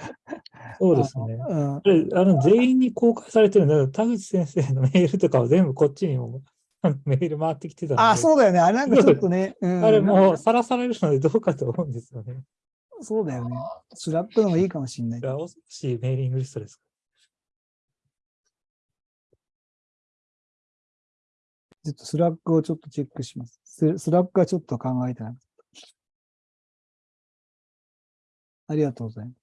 S4: そうですね。
S1: あのうん
S4: 全員に公開されてるんだけど、田口先生のメールとかは全部こっちにも メール回ってきてたあ
S1: あ、そうだよね。あれなんかちょっとね。うん、
S4: あれもうさらされるのでどうかと思うんですよね。
S1: そうだよね。スラップのがいいかもしれない。
S4: ラオスしメーリングリストですか？
S1: ちょっと Slack をちょっとチェックします。ス Slack はちょっと考えてなかった。ありがとうございます。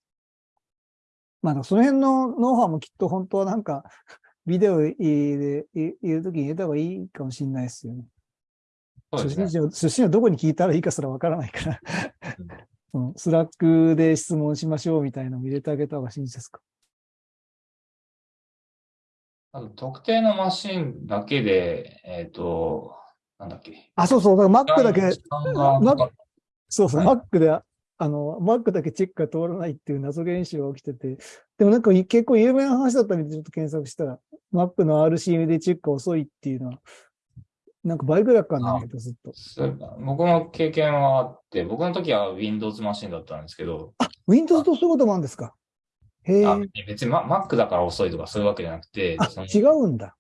S1: まあ、その辺のノウハウもきっと本当はなんかビデオで言うときに入れた方がいいかもしれないですよね。
S2: そうですね
S1: 初心。者、初心者どこに聞いたらいいかすらわからないから、うん Slack で質問しましょうみたいなのも入れてあげた方が親切ですか。
S2: 特定のマシンだけで、えっ、と、なんだっけ。
S1: あ、そうそう、Mac だけ、そうそう、
S2: はい
S1: Mac で、あの、Mac だけチェックが通らないっていう謎現象が起きてて、でもなんかい結構有名な話だったみたいでちょっと検索したら、Mac の RCM でチェックが遅いっていうのは、なんか倍ぐらいかないんだけど、ずっと。
S2: 僕も経験はあって、僕の時は Windows マシンだったんですけど、
S1: Windows とそういうこともあるんですか？へえ。
S2: あ
S1: あ、
S2: 別に Mac だから遅いとかそういうわけじゃなくて、その
S1: 違うんだ。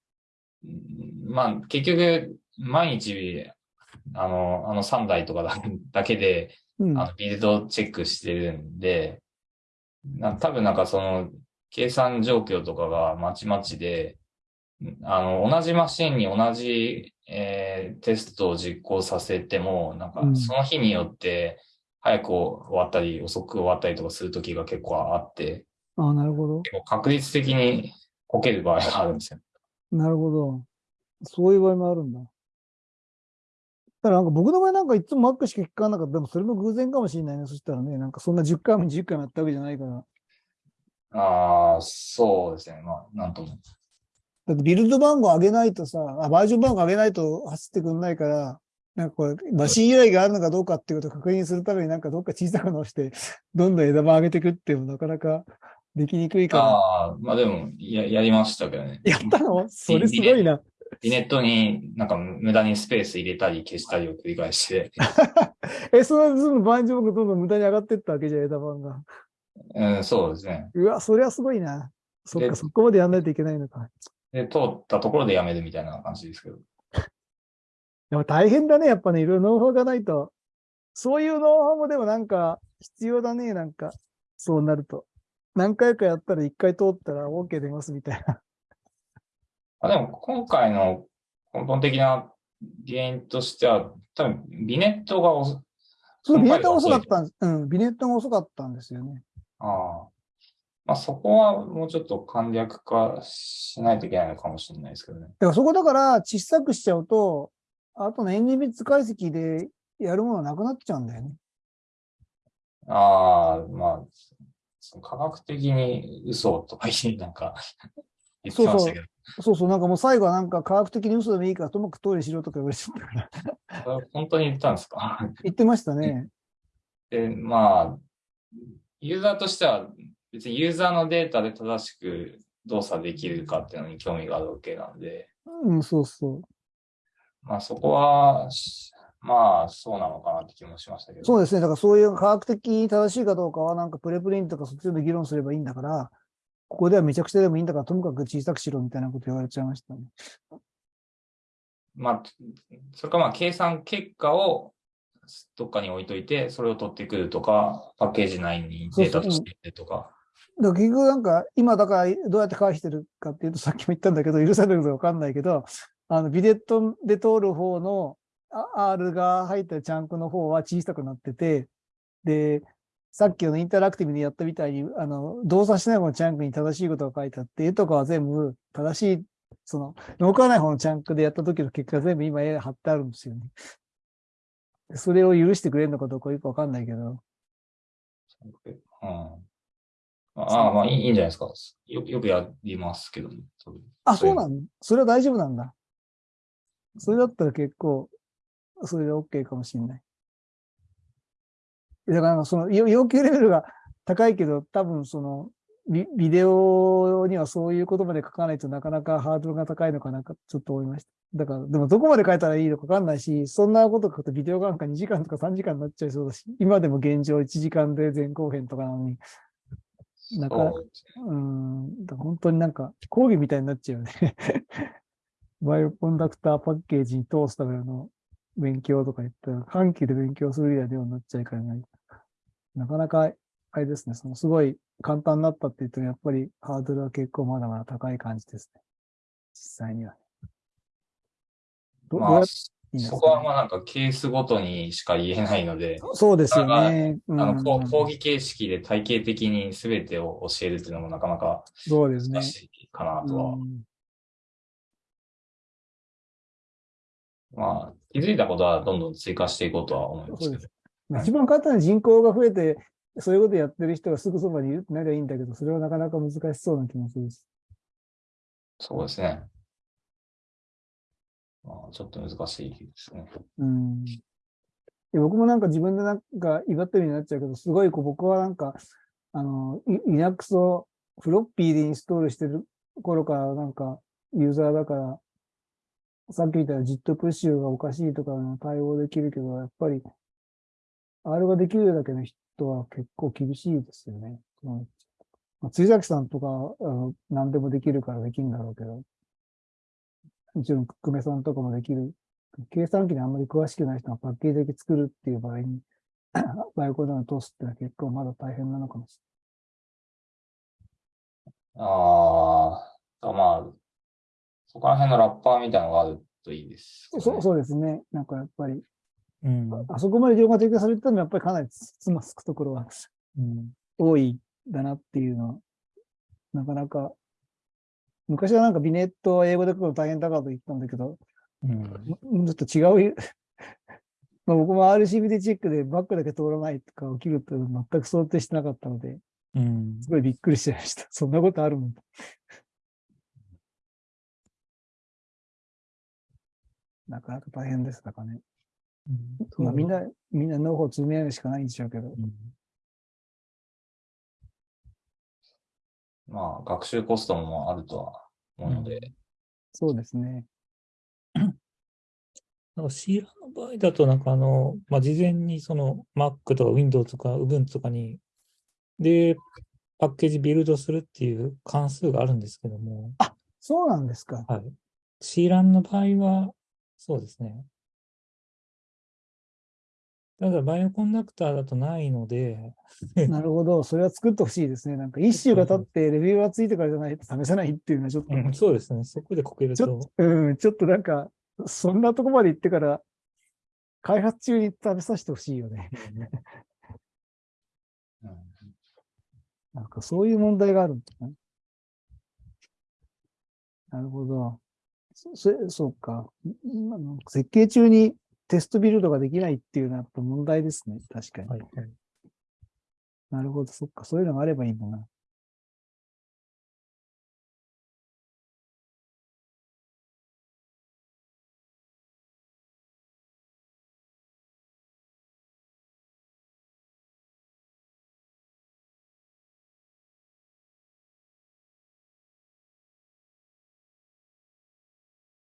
S2: まあ、結局、毎日、あの、あの3台とかだだけで、
S1: うん。
S2: あの、ビルドチェックしてるんで、な多分なんかその、計算状況とかがまちまちで、あの、同じマシンに同じ、えーテストを実行させても、なんか
S1: うん
S2: その日によって、早く終わったり、遅く終わったりとかするときが結構あって、
S1: あなるほど。
S2: 結構確率的にこける場合があるんですよ。
S1: なるほど。そういう場合もあるんだ。だからなんか僕の場合なんかいつも Mac しか聞かなかった。でもそれも偶然かもしれないね。そしたらね、なんかそんな10回も20回もやったわけじゃないから。
S2: ああ、そうですね。まあ、なんとも。
S1: だってビルド番号上げないとさ、あバージョン番号上げないと走ってくんないから、なんかこれ、マシン由来があるのかどうかっていうことを確認するためになんかどっか小さく直して、どんどん枝番上げていくっていうのもなかなかできにくいから。
S2: ああ、まあでも、や、やりましたけどね。
S1: やったの？それすごいな。
S2: リネットになんか無駄にスペース入れたり消したりを繰り返して、
S1: え、その分バージョンがどんどん無駄に上がってったわけじゃん、枝番が。
S2: うん、そうですね。
S1: うわ、それはすごいな。そっか、
S2: で
S1: そこまでやんないといけないのか。
S2: で、通ったところでやめるみたいな感じですけど。
S1: でも大変だね、やっぱね、いろいろノウハウがないと。そういうノウハウもでもなんか必要だね、なんか。そうなると。何回かやったら一回通ったら OK 出ますみたいな。
S2: あでも、今回の根本的な原因としては、多分、ビネットが遅
S1: そう、ビネットが遅かったんです。うん、ビネットが遅かったんですよね。
S2: ああ。まあ、そこはもうちょっと簡略化しないといけないのかもしれないですけどね。
S1: だからそこだから小さくしちゃうと、あとの N ビッツ解析でやるものなくなっちゃうんだよね。
S2: ああ、まあ、その科学的に嘘とか言いなんか言ってましたけど、
S1: そうそう、なんかもう最後はなんか科学的に嘘でもいいからともかくトイレしろとか言われちゃったから。
S2: 本当に言ったんですか？
S1: 言ってましたね。
S2: で、まあ、ユーザーとしては別にユーザーのデータで正しく動作できるかっていうのに興味があるわけなんで、
S1: うん、そうそう。
S2: まあそこは、しまあそうなのかなって気もしましたけど。
S1: そうですね。だからそういう科学的に正しいかどうかはなんかプレプリントとかそっちで議論すればいいんだから、ここではめちゃくちゃでもいいんだから、ともかく小さくしろみたいなこと言われちゃいましたね。
S2: まあ、それかまあ計算結果をどっかに置いといて、それを取ってくるとか、パッケージ内にデータとしてとか。
S1: だ結局なんか、今だからどうやって返してるかっていうと、さっきも言ったんだけど、許されるかわかんないけど、あの、ビデットで通る方のあ R が入ったチャンクの方は小さくなってて、で、さっきのインタラクティブにやったみたいに、あの、動作しない方のチャンクに正しいことが書いてあって、絵とかは全部正しい、その、動かない方のチャンクでやった時の結果が全部今絵貼ってあるんですよね。それを許してくれるのかどうかよくわかんないけど。
S2: うん。ああ、まあいいいいんじゃないですか。よよくやりますけどね。
S1: あ、そうな
S2: の
S1: のそれは大丈夫なんだ。それだったら結構、それで OK かもしれない。だから、その、要要求レベルが高いけど、多分その、ビビデオにはそういうことまで書かないとなかなかハードルが高いのかなか、ちょっと思いました。だから、でもどこまで書いたらいいのかわかんないし、そんなこと書くとビデオなんか2時間とか3時間になっちゃいそうだし、今でも現状1時間で前後編とかなのに、なんか
S2: そう
S1: うん、本当になんか講義みたいになっちゃうよね。バイオコンダクターパッケージに通すための勉強とか言ったら、半期で勉強するぐらいのようになっちゃいからない。なかなか、あれですね、そのすごい簡単になったって言っても、やっぱりハードルは結構まだまだ高い感じですね。実際には。
S2: まあ
S1: どどうやっ、ていいんですかね
S2: そこはまあなんかケースごとにしか言えないので、
S1: そうですよね。
S2: あの、こ
S1: う
S2: 講義形式で体系的に全てを教えるっていうのもなかなか
S1: そうですね
S2: 難。しいかなとは。
S1: うん
S2: まあ、気づいたことはどんどん追加していこうとは思いますけど
S1: 一番簡単な人口が増えて、そういうことやってる人がすぐそばにいるってなりゃいいんだけど、それはなかなか難しそうな気もするし。
S2: そうですね。まあ、ちょっと難しいですね。
S1: うん。で僕もなんか自分でなんか威張ってるようになっちゃうけど、すごいこう僕はなんか、あの、イ Linux をフロッピーでインストールしてる頃からなんかユーザーだから、さっき言った JIT プッシュがおかしいとか対応できるけど、やっぱり R ができるだけの人は結構厳しいですよね。うんまあ、辻崎さんとか何でもできるからできるんだろうけど、もちろん久米さんとかもできる計算機にあんまり詳しくない人がパッケージだけ作るっていう場合に、バイオコーダーを通すってのは結構まだ大変なのかもしれない
S2: ああ、まあ、そこら辺のラッパーみたいなのがあるといいですね。
S1: そうそうですね。なんかやっぱり、
S4: うん。
S1: あそこまで情報が提供されてたのはやっぱりかなりつつまつくところは
S4: うん。
S1: 多いんだなっていうのは、なかなか、昔はなんかビネットは英語で書くの大変だからと言ったんだけど、
S4: うん。
S1: ちょっと違う。まあ僕も RCBD チェックでバックだけ通らないとか起きると全く想定してなかったので、
S4: うん。
S1: すごいびっくりしちゃいました。そんなことあるもん。なかなか大変です。だからね。まあみんな、みんなノウハ積み上げるしかないんでしょうけど。
S4: うん
S2: まあ、学習コストもあるとは思うので、
S1: そうですね。
S4: なんか C ラの場合だと、なんかあの、まあ、事前にその Mac とか Windows とか Ubuntu とかに、で、パッケージビルドするっていう関数があるんですけども、
S1: そうなんですか。
S4: はい。C ランの場合は、そうですね。ただ、バイオコンダクターだとないので、
S1: なるほど。それは作ってほしいですね。なんか一週が経ってレビューがついてからじゃないと試せないっていうのはちょっと、
S4: うんそうですね。そこでこける
S1: ちょ
S4: と、
S1: うん、ちょっとなんか、そんなとこまで行ってから、開発中に食べさせてほしいよね。
S2: うん
S1: なんかそういう問題があるんだね。なるほど。そ、そそうか。んあの設計中にテストビルドができないっていうのはやっぱ問題ですね。確かに。
S4: はいはい。
S1: なるほど。そっか。そういうのがあればいいんだな。